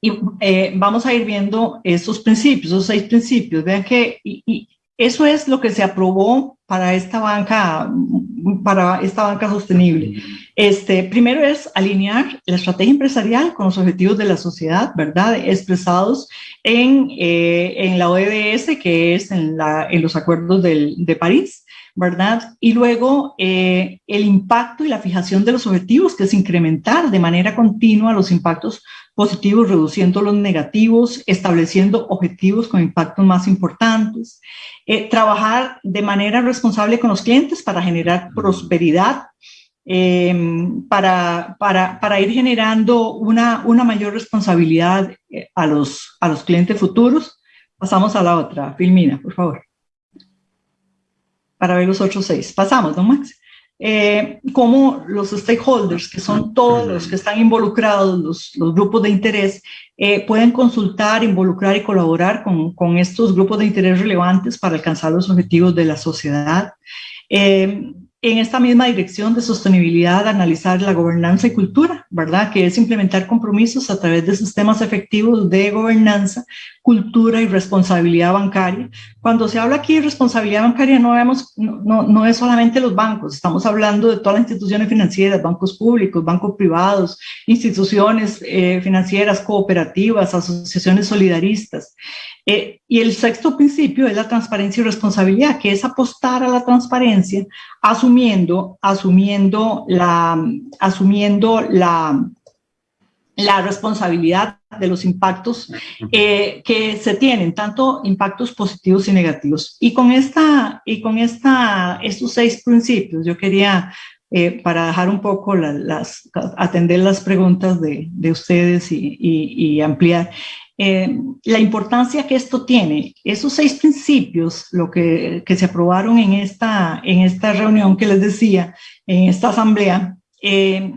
y eh, vamos a ir viendo esos principios, esos seis principios. Vean que y, eso es lo que se aprobó para esta banca, para esta banca sostenible. Este, primero es alinear la estrategia empresarial con los objetivos de la sociedad, ¿verdad? Expresados en, eh, en la ODS, que es en, la, en los acuerdos del, de París. ¿verdad? Y luego eh, el impacto y la fijación de los objetivos, que es incrementar de manera continua los impactos positivos, reduciendo los negativos, estableciendo objetivos con impactos más importantes, eh, trabajar de manera responsable con los clientes para generar prosperidad, em, para, para, para, ir generando una, una mayor responsabilidad eh, a los, a los clientes futuros. Pasamos a la otra. Filmina, por favor. Para ver los otros seis. Pasamos, don Max eh, cómo los stakeholders, que son todos los que están involucrados, los, los grupos de interés, eh, pueden consultar, involucrar y colaborar con, con, estos grupos de interés relevantes para alcanzar los objetivos de la sociedad. Eh, en esta misma dirección de sostenibilidad, analizar la gobernanza y cultura, ¿verdad? Que es implementar compromisos a través de sistemas efectivos de gobernanza, cultura y responsabilidad bancaria. Cuando se habla aquí de responsabilidad bancaria, no, vemos, no, no es solamente los bancos, estamos hablando de todas las instituciones financieras, bancos públicos, bancos privados, instituciones eh, financieras, cooperativas, asociaciones solidaristas. Eh, y el sexto principio es la transparencia y responsabilidad, que es apostar a la transparencia, asumiendo, asumiendo la, asumiendo la, la responsabilidad de los impactos eh, que se tienen, tanto impactos positivos y negativos. Y con, esta, y con esta, estos seis principios, yo quería, eh, para dejar un poco las, atender las preguntas de, de ustedes y, y, y ampliar, eh, la importancia que esto tiene. Esos seis principios, lo que, que, se aprobaron en esta, en esta reunión que les decía, en esta asamblea, eh,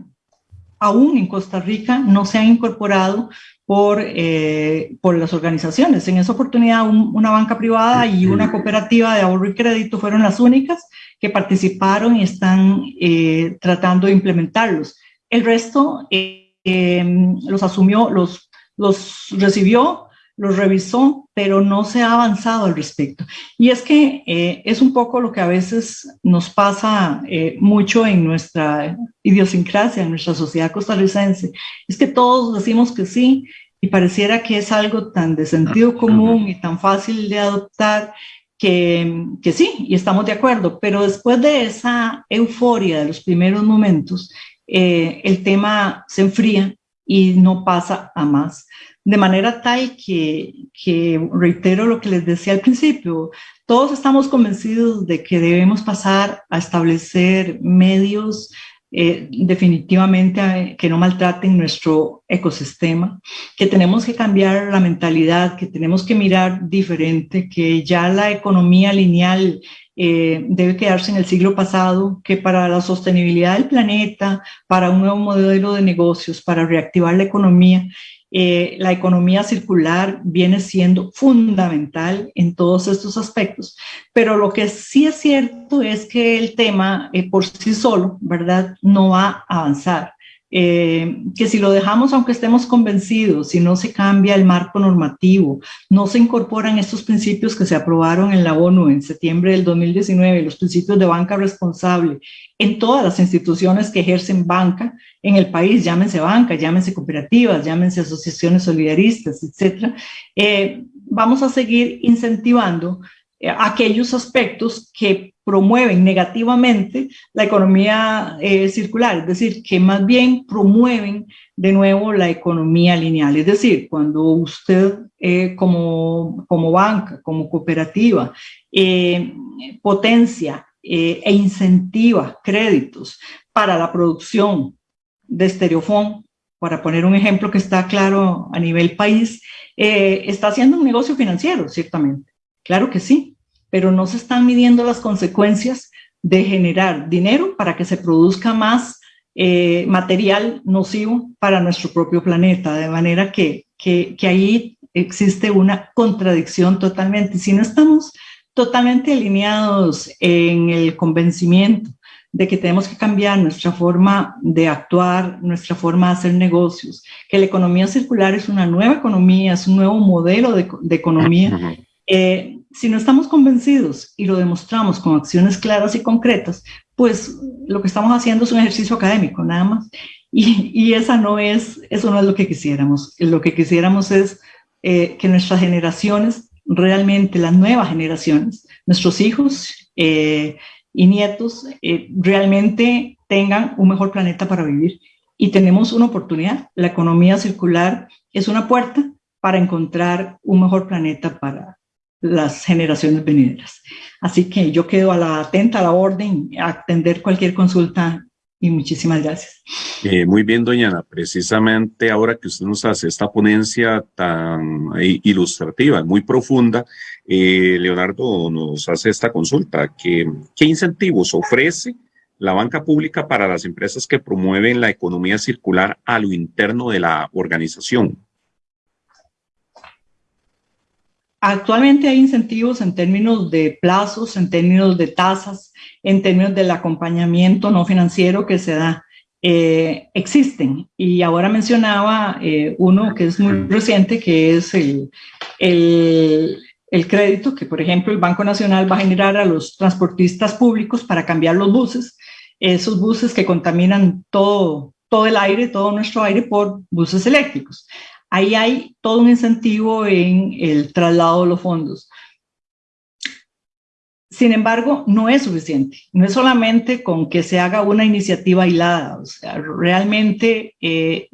aún en Costa Rica no se han incorporado por, eh, por las organizaciones. En esa oportunidad, un, una banca privada y una cooperativa de ahorro y crédito fueron las únicas que participaron y están eh, tratando de implementarlos. El resto eh, los asumió, los los recibió, los revisó, pero no se ha avanzado al respecto. Y es que eh, es un poco lo que a veces nos pasa eh, mucho en nuestra idiosincrasia, en nuestra sociedad costarricense. Es que todos decimos que sí y pareciera que es algo tan de sentido común y tan fácil de adoptar que, que sí, y estamos de acuerdo, pero después de esa euforia de los primeros momentos, eh, el tema se enfría y no pasa a más. De manera tal que, que, reitero lo que les decía al principio, todos estamos convencidos de que debemos pasar a establecer medios eh, definitivamente que no maltraten nuestro ecosistema, que tenemos que cambiar la mentalidad, que tenemos que mirar diferente, que ya la economía lineal eh, debe quedarse en el siglo pasado, que para la sostenibilidad del planeta, para un nuevo modelo de negocios, para reactivar la economía, eh, la economía circular viene siendo fundamental en todos estos aspectos. Pero lo que sí es cierto es que el tema eh, por sí solo, ¿verdad?, no va a avanzar. Eh, que si lo dejamos, aunque estemos convencidos, si no se cambia el marco normativo, no se incorporan estos principios que se aprobaron en la ONU en septiembre del 2019, los principios de banca responsable, en todas las instituciones que ejercen banca en el país, llámense banca, llámense cooperativas, llámense asociaciones solidaristas, etcétera, eh, vamos a seguir incentivando aquellos aspectos que promueven negativamente la economía eh, circular, es decir, que más bien promueven de nuevo la economía lineal. Es decir, cuando usted eh, como, como banca, como cooperativa, potencia e incentiva créditos para la producción de estereofón, para poner un ejemplo que está claro a nivel país, está haciendo un negocio financiero, ciertamente Claro que sí, pero no se están midiendo las consecuencias de generar dinero para que se produzca más eh, material nocivo para nuestro propio planeta, de manera que, que, ahí existe una contradicción totalmente. Si no estamos totalmente alineados en el convencimiento de que tenemos que cambiar nuestra forma de actuar, nuestra forma de hacer negocios, que la economía circular es una nueva economía, es un nuevo modelo de, de economía, eh, si no estamos convencidos y lo demostramos con acciones claras y concretas, pues lo que estamos haciendo es un ejercicio académico, nada más. Y, y esa no es, eso no es lo que quisiéramos. Lo que quisiéramos es eh, que nuestras generaciones, realmente las nuevas generaciones, nuestros hijos eh, y nietos, eh, realmente tengan un mejor planeta para vivir. Y tenemos una oportunidad. La economía circular es una puerta para encontrar un mejor planeta para, las generaciones venideras. Así que yo quedo a la atenta a la orden, a atender cualquier consulta y muchísimas gracias. Eh, muy bien, doña. Precisamente ahora que usted nos hace esta ponencia tan eh, ilustrativa, muy profunda, eh, Leonardo nos hace esta consulta. ¿Qué, ¿Qué incentivos ofrece la banca pública para las empresas que promueven la economía circular a lo interno de la organización? Actualmente hay incentivos en términos de plazos, en términos de tasas, en términos del acompañamiento no financiero que se da. Eh, existen. Y ahora mencionaba eh, uno que es muy reciente que es el, el, el, crédito que por ejemplo el Banco Nacional va a generar a los transportistas públicos para cambiar los buses, esos buses que contaminan todo, todo el aire, todo nuestro aire por buses eléctricos ahí hay todo un incentivo en el traslado de los fondos. Sin embargo, no es suficiente. No es solamente con que se haga una iniciativa aislada. O sea, realmente eh,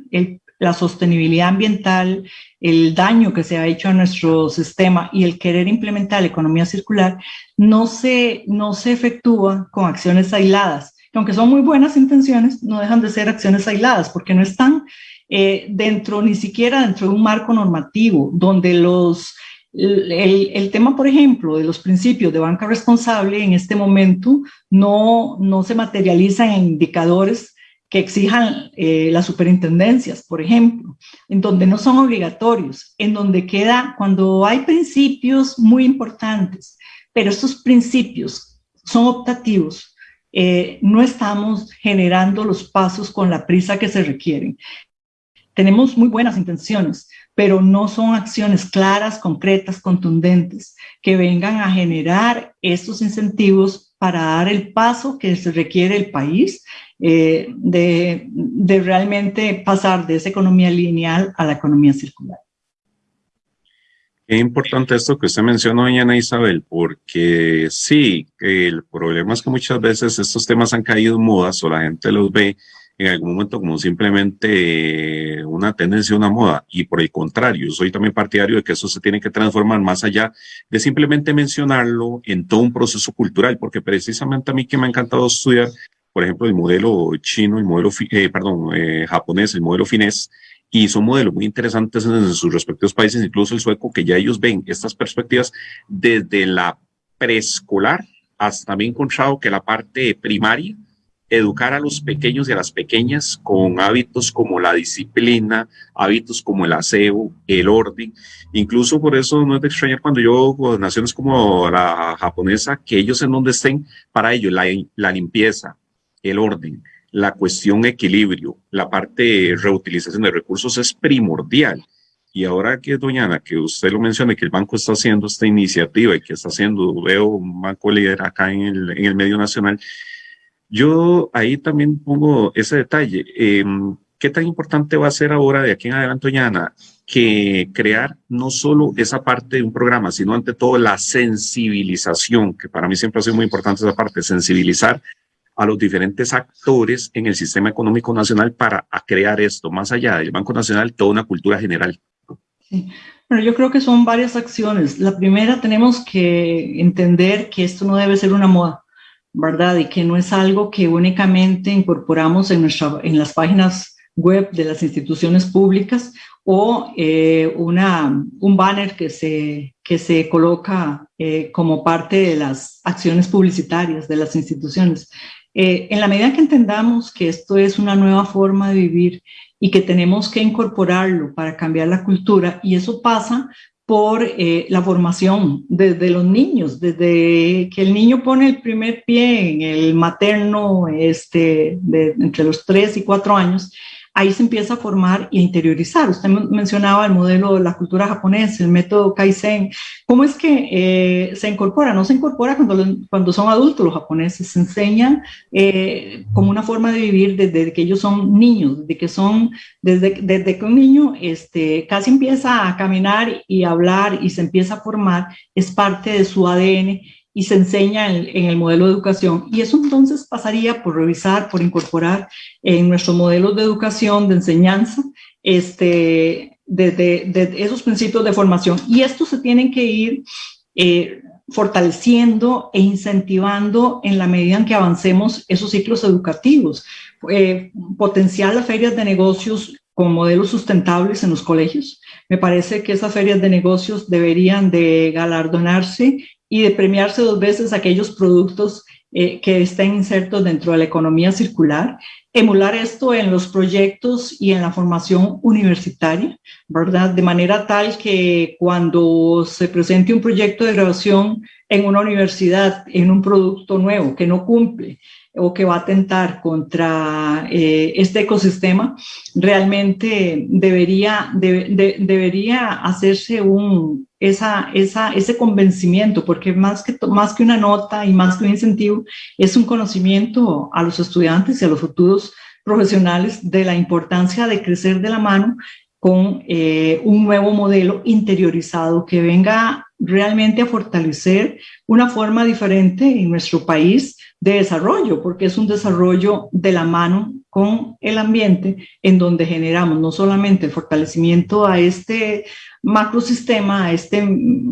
la sostenibilidad ambiental, el daño que se ha hecho a nuestro sistema y el querer implementar la economía circular no se, no se efectúa con acciones aisladas. Aunque son muy buenas intenciones, no dejan de ser acciones aisladas porque no están eh, dentro, ni siquiera dentro de un marco normativo, donde los, el, el, tema, por ejemplo, de los principios de banca responsable en este momento no, no se materializan en indicadores que exijan eh, las superintendencias, por ejemplo, en donde no son obligatorios, en donde queda cuando hay principios muy importantes, pero estos principios son optativos, eh, no estamos generando los pasos con la prisa que se requieren tenemos muy buenas intenciones, pero no son acciones claras, concretas, contundentes, que vengan a generar estos incentivos para dar el paso que se requiere el país eh, de, de realmente pasar de esa economía lineal a la economía circular. Es importante esto que usted mencionó, doña Isabel, porque sí, el problema es que muchas veces estos temas han caído en modas o la gente los ve en algún momento como simplemente eh, una tendencia, una moda, y por el contrario, soy también partidario de que eso se tiene que transformar más allá de simplemente mencionarlo en todo un proceso cultural, porque precisamente a mí que me ha encantado estudiar, por ejemplo, el modelo chino, el modelo, eh, perdón, eh, japonés, el modelo finés, y son modelos muy interesantes en sus respectivos países, incluso el sueco, que ya ellos ven estas perspectivas desde la preescolar hasta también encontrado que la parte primaria, educar a los pequeños y a las pequeñas con hábitos como la disciplina, hábitos como el aseo, el orden. Incluso por eso no es de extrañar cuando yo con naciones como la japonesa, que ellos en donde estén, para ellos la, la limpieza, el orden, la cuestión equilibrio, la parte de reutilización de recursos es primordial. Y ahora que, doña Ana, que usted lo menciona, que el banco está haciendo esta iniciativa y que está haciendo, veo un banco líder acá en el, en el medio nacional, yo ahí también pongo ese detalle. Em, ¿Qué tan importante va a ser ahora de aquí en adelante, Doñana, que crear no solo esa parte de un programa, sino ante todo la sensibilización, que para mí siempre ha sido muy importante esa parte, sensibilizar a los diferentes actores en el sistema económico nacional para crear esto, más allá del Banco Nacional, toda una cultura general. Sí. Bueno, yo creo que son varias acciones. La primera, tenemos que entender que esto no debe ser una moda ¿verdad? Y que no es algo que únicamente incorporamos en, nuestra, en las páginas web de las instituciones públicas o eh, una, un banner que se, que se coloca eh, como parte de las acciones publicitarias de las instituciones. Eh, en la medida que entendamos que esto es una nueva forma de vivir y que tenemos que incorporarlo para cambiar la cultura, y eso pasa por eh, la formación desde los niños, desde que el niño pone el primer pie en el materno este, entre los 3 y 4 años ahí se empieza a formar e interiorizar. Usted mencionaba el modelo de la cultura japonesa, el método Kaizen. ¿Cómo es que eh, se incorpora? No se incorpora cuando, cuando son adultos los japoneses, se enseña eh, como una forma de vivir desde que ellos son niños, desde que son, desde, desde que un niño este, casi empieza a caminar y a hablar y se empieza a formar, es parte de su ADN y se enseña en, el modelo de educación. Y eso entonces pasaría por revisar, por incorporar en nuestros modelos de educación, de enseñanza, este, desde de, esos principios de formación. Y estos se tienen que ir eh, fortaleciendo e incentivando en la medida en que avancemos esos ciclos educativos. Eh, potenciar las ferias de negocios con modelos sustentables en los colegios. Me parece que esas ferias de negocios deberían de galardonarse y de premiarse dos veces aquellos productos eh, que estén insertos dentro de la economía circular, emular esto en los proyectos y en la formación universitaria, ¿verdad? De manera tal que cuando se presente un proyecto de graduación en una universidad, en un producto nuevo que no cumple o que va a atentar contra eh, este ecosistema, realmente debería, debería hacerse un, esa, esa, ese convencimiento, porque más que, más que una nota y más que un incentivo, es un conocimiento a los estudiantes y a los futuros profesionales de la importancia de crecer de la mano con eh, un nuevo modelo interiorizado que venga realmente a fortalecer una forma diferente en nuestro país de desarrollo, porque es un desarrollo de la mano con el ambiente en donde generamos no solamente el fortalecimiento a este macrosistema, a este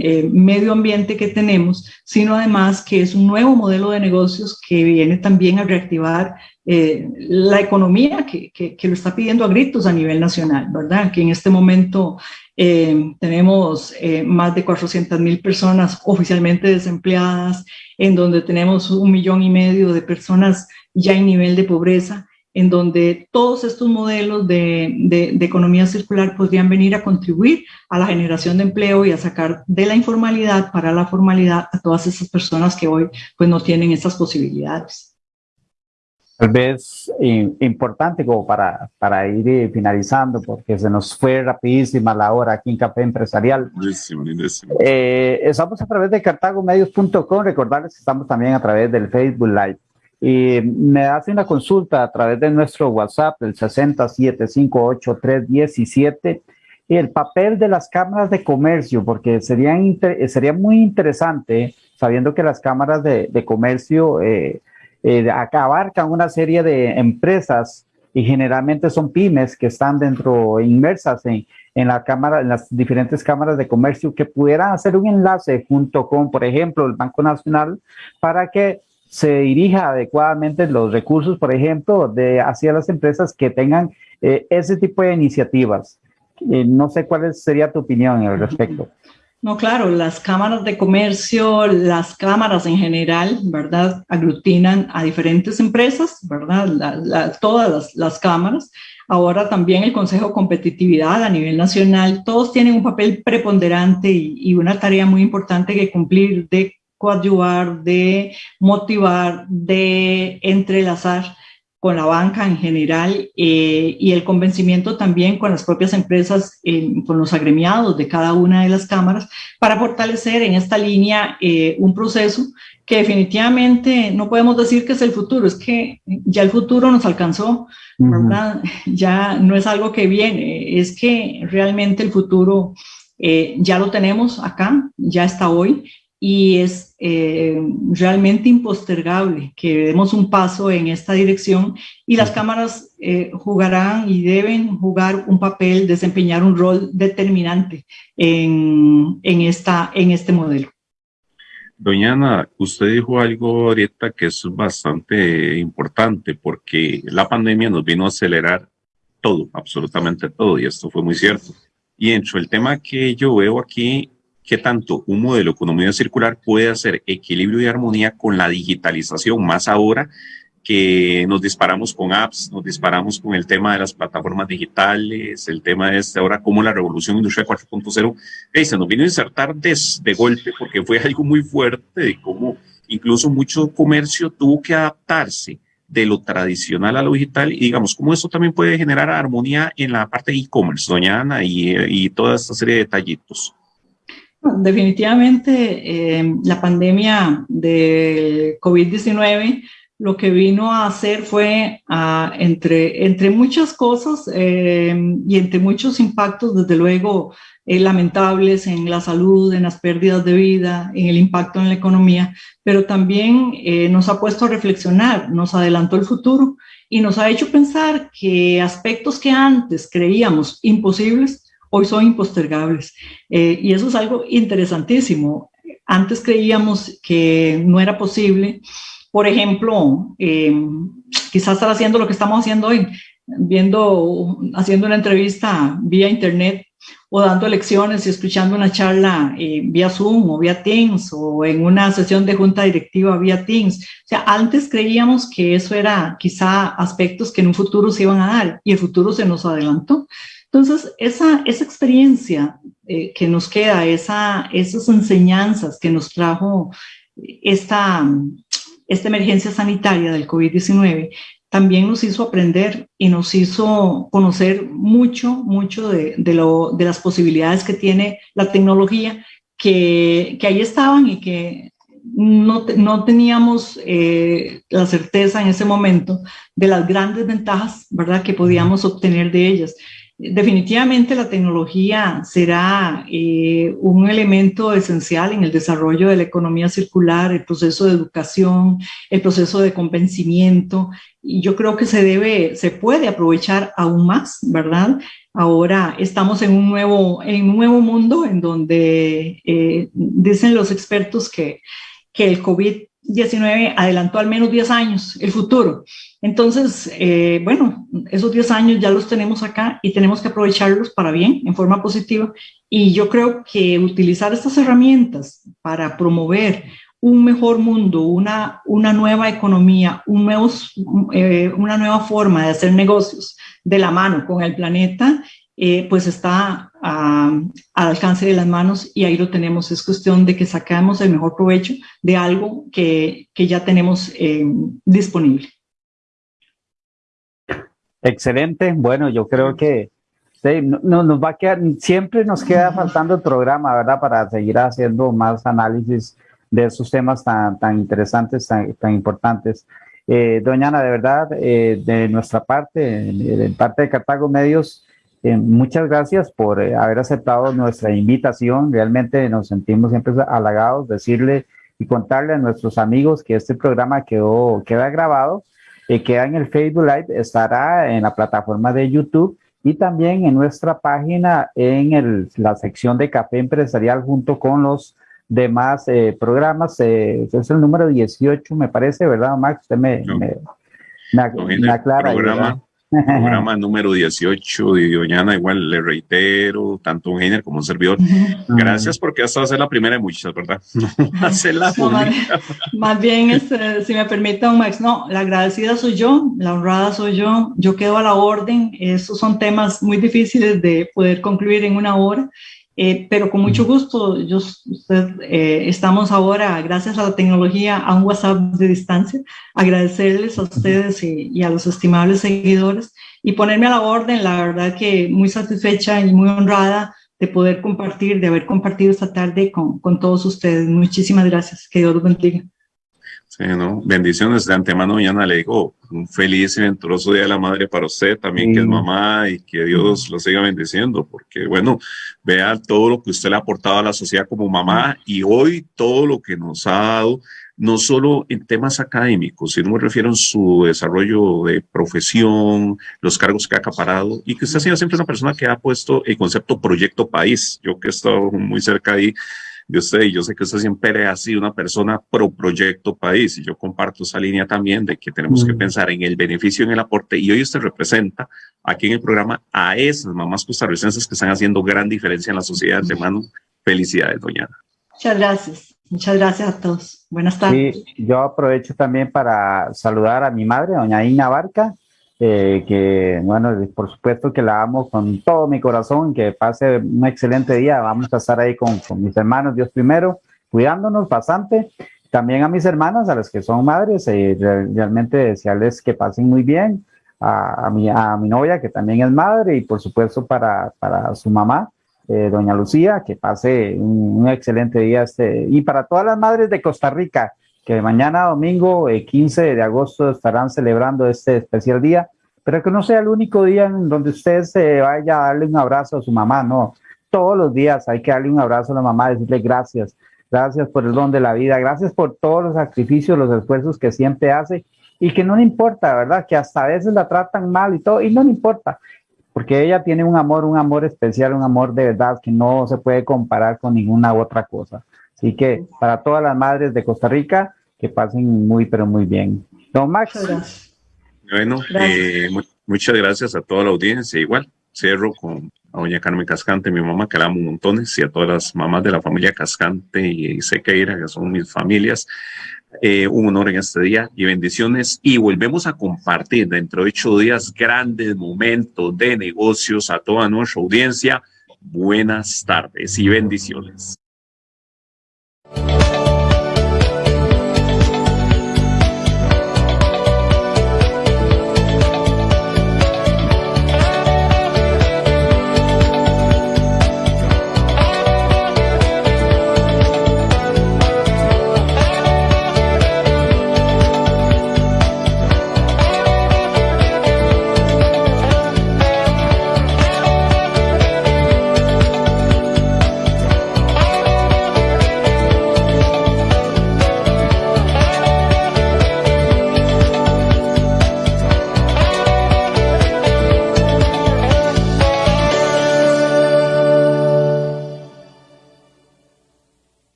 eh, medio ambiente que tenemos, sino además que es un nuevo modelo de negocios que viene también a reactivar eh, la economía que, que, lo está pidiendo a gritos a nivel nacional, ¿verdad? Que en este momento eh, tenemos más de 400 mil personas oficialmente desempleadas, en donde tenemos un millón y medio de personas ya en nivel de pobreza, en donde todos estos modelos de, de, de, economía circular podrían venir a contribuir a la generación de empleo y a sacar de la informalidad para la formalidad a todas esas personas que hoy pues no tienen estas posibilidades tal vez importante como para, para ir eh, finalizando, porque se nos fue rapidísima la hora aquí en Café Empresarial. Eh, estamos a través de cartagomedios.com, recordarles que estamos también a través del Facebook Live. Y me hace una consulta a través de nuestro WhatsApp, el 6758317, y el papel de las cámaras de comercio, porque sería, sería muy interesante, sabiendo que las cámaras de, de comercio... Eh, eh, abarcan una serie de empresas y generalmente son pymes que están dentro, inmersas en, en, la cámara, en las diferentes cámaras de comercio que pudieran hacer un enlace junto con, por ejemplo, el Banco Nacional para que se dirija adecuadamente los recursos, por ejemplo, hacia las empresas que tengan eh, ese tipo de iniciativas. Eh, no sé cuál sería tu opinión al respecto. No, claro, las cámaras de comercio, las cámaras en general, ¿verdad? Aglutinan a diferentes empresas, ¿verdad? todas las, cámaras. Ahora también el Consejo Competitividad a nivel nacional, todos tienen un papel preponderante y, y una tarea muy importante que cumplir de coadyuvar, de motivar, de entrelazar con la banca en general eh, y el convencimiento también con las propias empresas, eh, con los agremiados de cada una de las cámaras, para fortalecer en esta línea eh, un proceso que definitivamente no podemos decir que es el futuro, es que ya el futuro nos alcanzó, ¿verdad? Ya no es algo que viene, es que realmente el futuro ya lo tenemos acá, ya está hoy, y es eh, realmente impostergable que demos un paso en esta dirección y las cámaras eh, jugarán y deben jugar un papel, desempeñar un rol determinante en, en, esta, en este modelo. Doña Ana, usted dijo algo ahorita que es bastante importante porque la pandemia nos vino a acelerar todo, absolutamente todo, y esto fue muy cierto. Y hecho, el tema que yo veo aquí qué tanto un modelo de economía circular puede hacer equilibrio y armonía con la digitalización, más ahora que nos disparamos con apps, nos disparamos con el tema de las plataformas digitales, el tema de este ahora como la revolución industrial 4.0, hey, se nos vino a insertar de, golpe porque fue (laughs) algo muy fuerte de cómo incluso mucho comercio tuvo que adaptarse de lo tradicional a lo digital y digamos, cómo eso también puede generar armonía en la parte de e-commerce, doña Ana, y, y toda esta serie de detallitos. Definitivamente eh, la pandemia de COVID-19 lo que vino a hacer fue, a, entre, muchas cosas eh, y entre muchos impactos, desde luego, eh, lamentables en la salud, en las pérdidas de vida, en el impacto en la economía, pero también nos ha puesto a reflexionar, nos adelantó el futuro y nos ha hecho pensar que aspectos que antes creíamos imposibles, hoy son impostergables. Eh, y eso es algo interesantísimo. Antes creíamos que no era posible, por ejemplo, eh, quizás estar haciendo lo que estamos haciendo hoy, viendo, haciendo una entrevista vía internet o dando lecciones y escuchando una charla eh, vía Zoom o vía Teams o en una sesión de junta directiva vía Teams. O sea, antes creíamos que eso era quizá aspectos que en un futuro se iban a dar y el futuro se nos adelantó. Entonces, esa, esa experiencia eh, que nos queda, esa, esas enseñanzas que nos trajo esta, esta emergencia sanitaria del COVID-19, también nos hizo aprender y nos hizo conocer mucho, mucho de, de las posibilidades que tiene la tecnología, que, que ahí estaban y que no, no teníamos eh, la certeza en ese momento de las grandes ventajas, ¿verdad?, que podíamos obtener de ellas. Definitivamente la tecnología será eh, un elemento esencial en el desarrollo de la economía circular, el proceso de educación, el proceso de convencimiento, y yo creo que se debe, se puede aprovechar aún más, ¿verdad? Ahora estamos en un nuevo, en un nuevo mundo en donde eh, dicen los expertos que, que el COVID-19 adelantó al menos 10 años el futuro. Entonces, eh, bueno, esos 10 años ya los tenemos acá y tenemos que aprovecharlos para bien, en forma positiva. Y yo creo que utilizar estas herramientas para promover un mejor mundo, una, una nueva economía, un nuevo, eh, una nueva forma de hacer negocios de la mano con el planeta, eh, pues está al alcance de las manos y ahí lo tenemos. Es cuestión de que sacamos el mejor provecho de algo que, que ya tenemos disponible. Excelente. Bueno, yo creo que sí, no, nos va a quedar, siempre nos queda faltando el programa, ¿verdad? Para seguir haciendo más análisis de esos temas tan, tan interesantes, tan, tan importantes. Eh, doña Ana, de verdad, eh, de nuestra parte, de parte de Cartago Medios, eh, muchas gracias por eh, haber aceptado nuestra invitación. Realmente nos sentimos siempre halagados decirle y contarle a nuestros amigos que este programa quedó, queda grabado eh, queda en el Facebook Live, estará en la plataforma de YouTube y también en nuestra página en el, la sección de Café Empresarial junto con los demás eh, programas. Es el número 18, me parece, ¿verdad, Max? Usted me, me, me, aclara. Programa número 18 de Doñana, igual le reitero, tanto un género como un servidor. Gracias porque esta va a ser la primera de muchas, ¿verdad? (laughs) la más, bien, este, si me permite, don Max, no, la agradecida soy yo, la honrada soy yo, yo quedo a la orden. Estos son temas muy difíciles de poder concluir en una hora eh, pero con mucho gusto, yo, usted, eh, estamos ahora, gracias a la tecnología, a un WhatsApp de distancia, agradecerles a ustedes y, a los estimables seguidores y ponerme a la orden, la verdad que muy satisfecha y muy honrada de poder compartir, de haber compartido esta tarde con, con todos ustedes. Muchísimas gracias, que Dios los bendiga. Sí, ¿no? Bendiciones de antemano, mañana le digo un feliz y venturoso Día de la Madre para usted también, que es mamá, y que Dios lo siga bendiciendo, porque bueno, vea todo lo que usted le ha aportado a la sociedad como mamá y hoy todo lo que nos ha dado, no solo en temas académicos, sino me refiero en su desarrollo de profesión, los cargos que ha acaparado, y que usted ha sido siempre una persona que ha puesto el concepto proyecto país. Yo que he estado muy cerca ahí, de usted y yo sé que usted siempre ha sido una persona pro proyecto país y yo comparto esa línea también de que tenemos que mm. pensar en el beneficio, en el aporte y hoy usted representa aquí en el programa a esas mamás costarricenses que están haciendo gran diferencia en la sociedad de mano. Felicidades, doña. Muchas gracias. Muchas gracias a todos. Buenas tardes. Sí, yo aprovecho también para saludar a mi madre, doña Ina Barca, eh, que bueno, por supuesto que la amo con todo mi corazón, que pase un excelente día, vamos a estar ahí con, mis hermanos, Dios primero, cuidándonos bastante, también a mis hermanas, a las que son madres, eh, realmente desearles que pasen muy bien, a, a, mi, a mi novia que también es madre y por supuesto para, para su mamá, eh, doña Lucía, que pase un, un, excelente día este, y para todas las madres de Costa Rica, que mañana domingo 15 eh, de agosto estarán celebrando este especial día, pero que no sea el único día en donde usted se vaya a darle un abrazo a su mamá, no. Todos los días hay que darle un abrazo a la mamá, decirle gracias, gracias por el don de la vida, gracias por todos los sacrificios, los esfuerzos que siempre hace y que no le importa, ¿verdad? Que hasta a veces la tratan mal y todo, y no le importa, porque ella tiene un amor, un amor especial, un amor de verdad que no se puede comparar con ninguna otra cosa Así que para todas las madres de Costa Rica, que pasen muy, pero muy bien. Don Max. Bueno, eh, muchas gracias a toda la audiencia. Igual, cierro con a doña Carmen Cascante, mi mamá, que la amo montones, y a todas las mamás de la familia Cascante y Sequeira, que son mis familias. Eh, un honor en este día y bendiciones. Y volvemos a compartir dentro de ocho días grandes momentos de negocios a toda nuestra audiencia. Buenas tardes y bendiciones.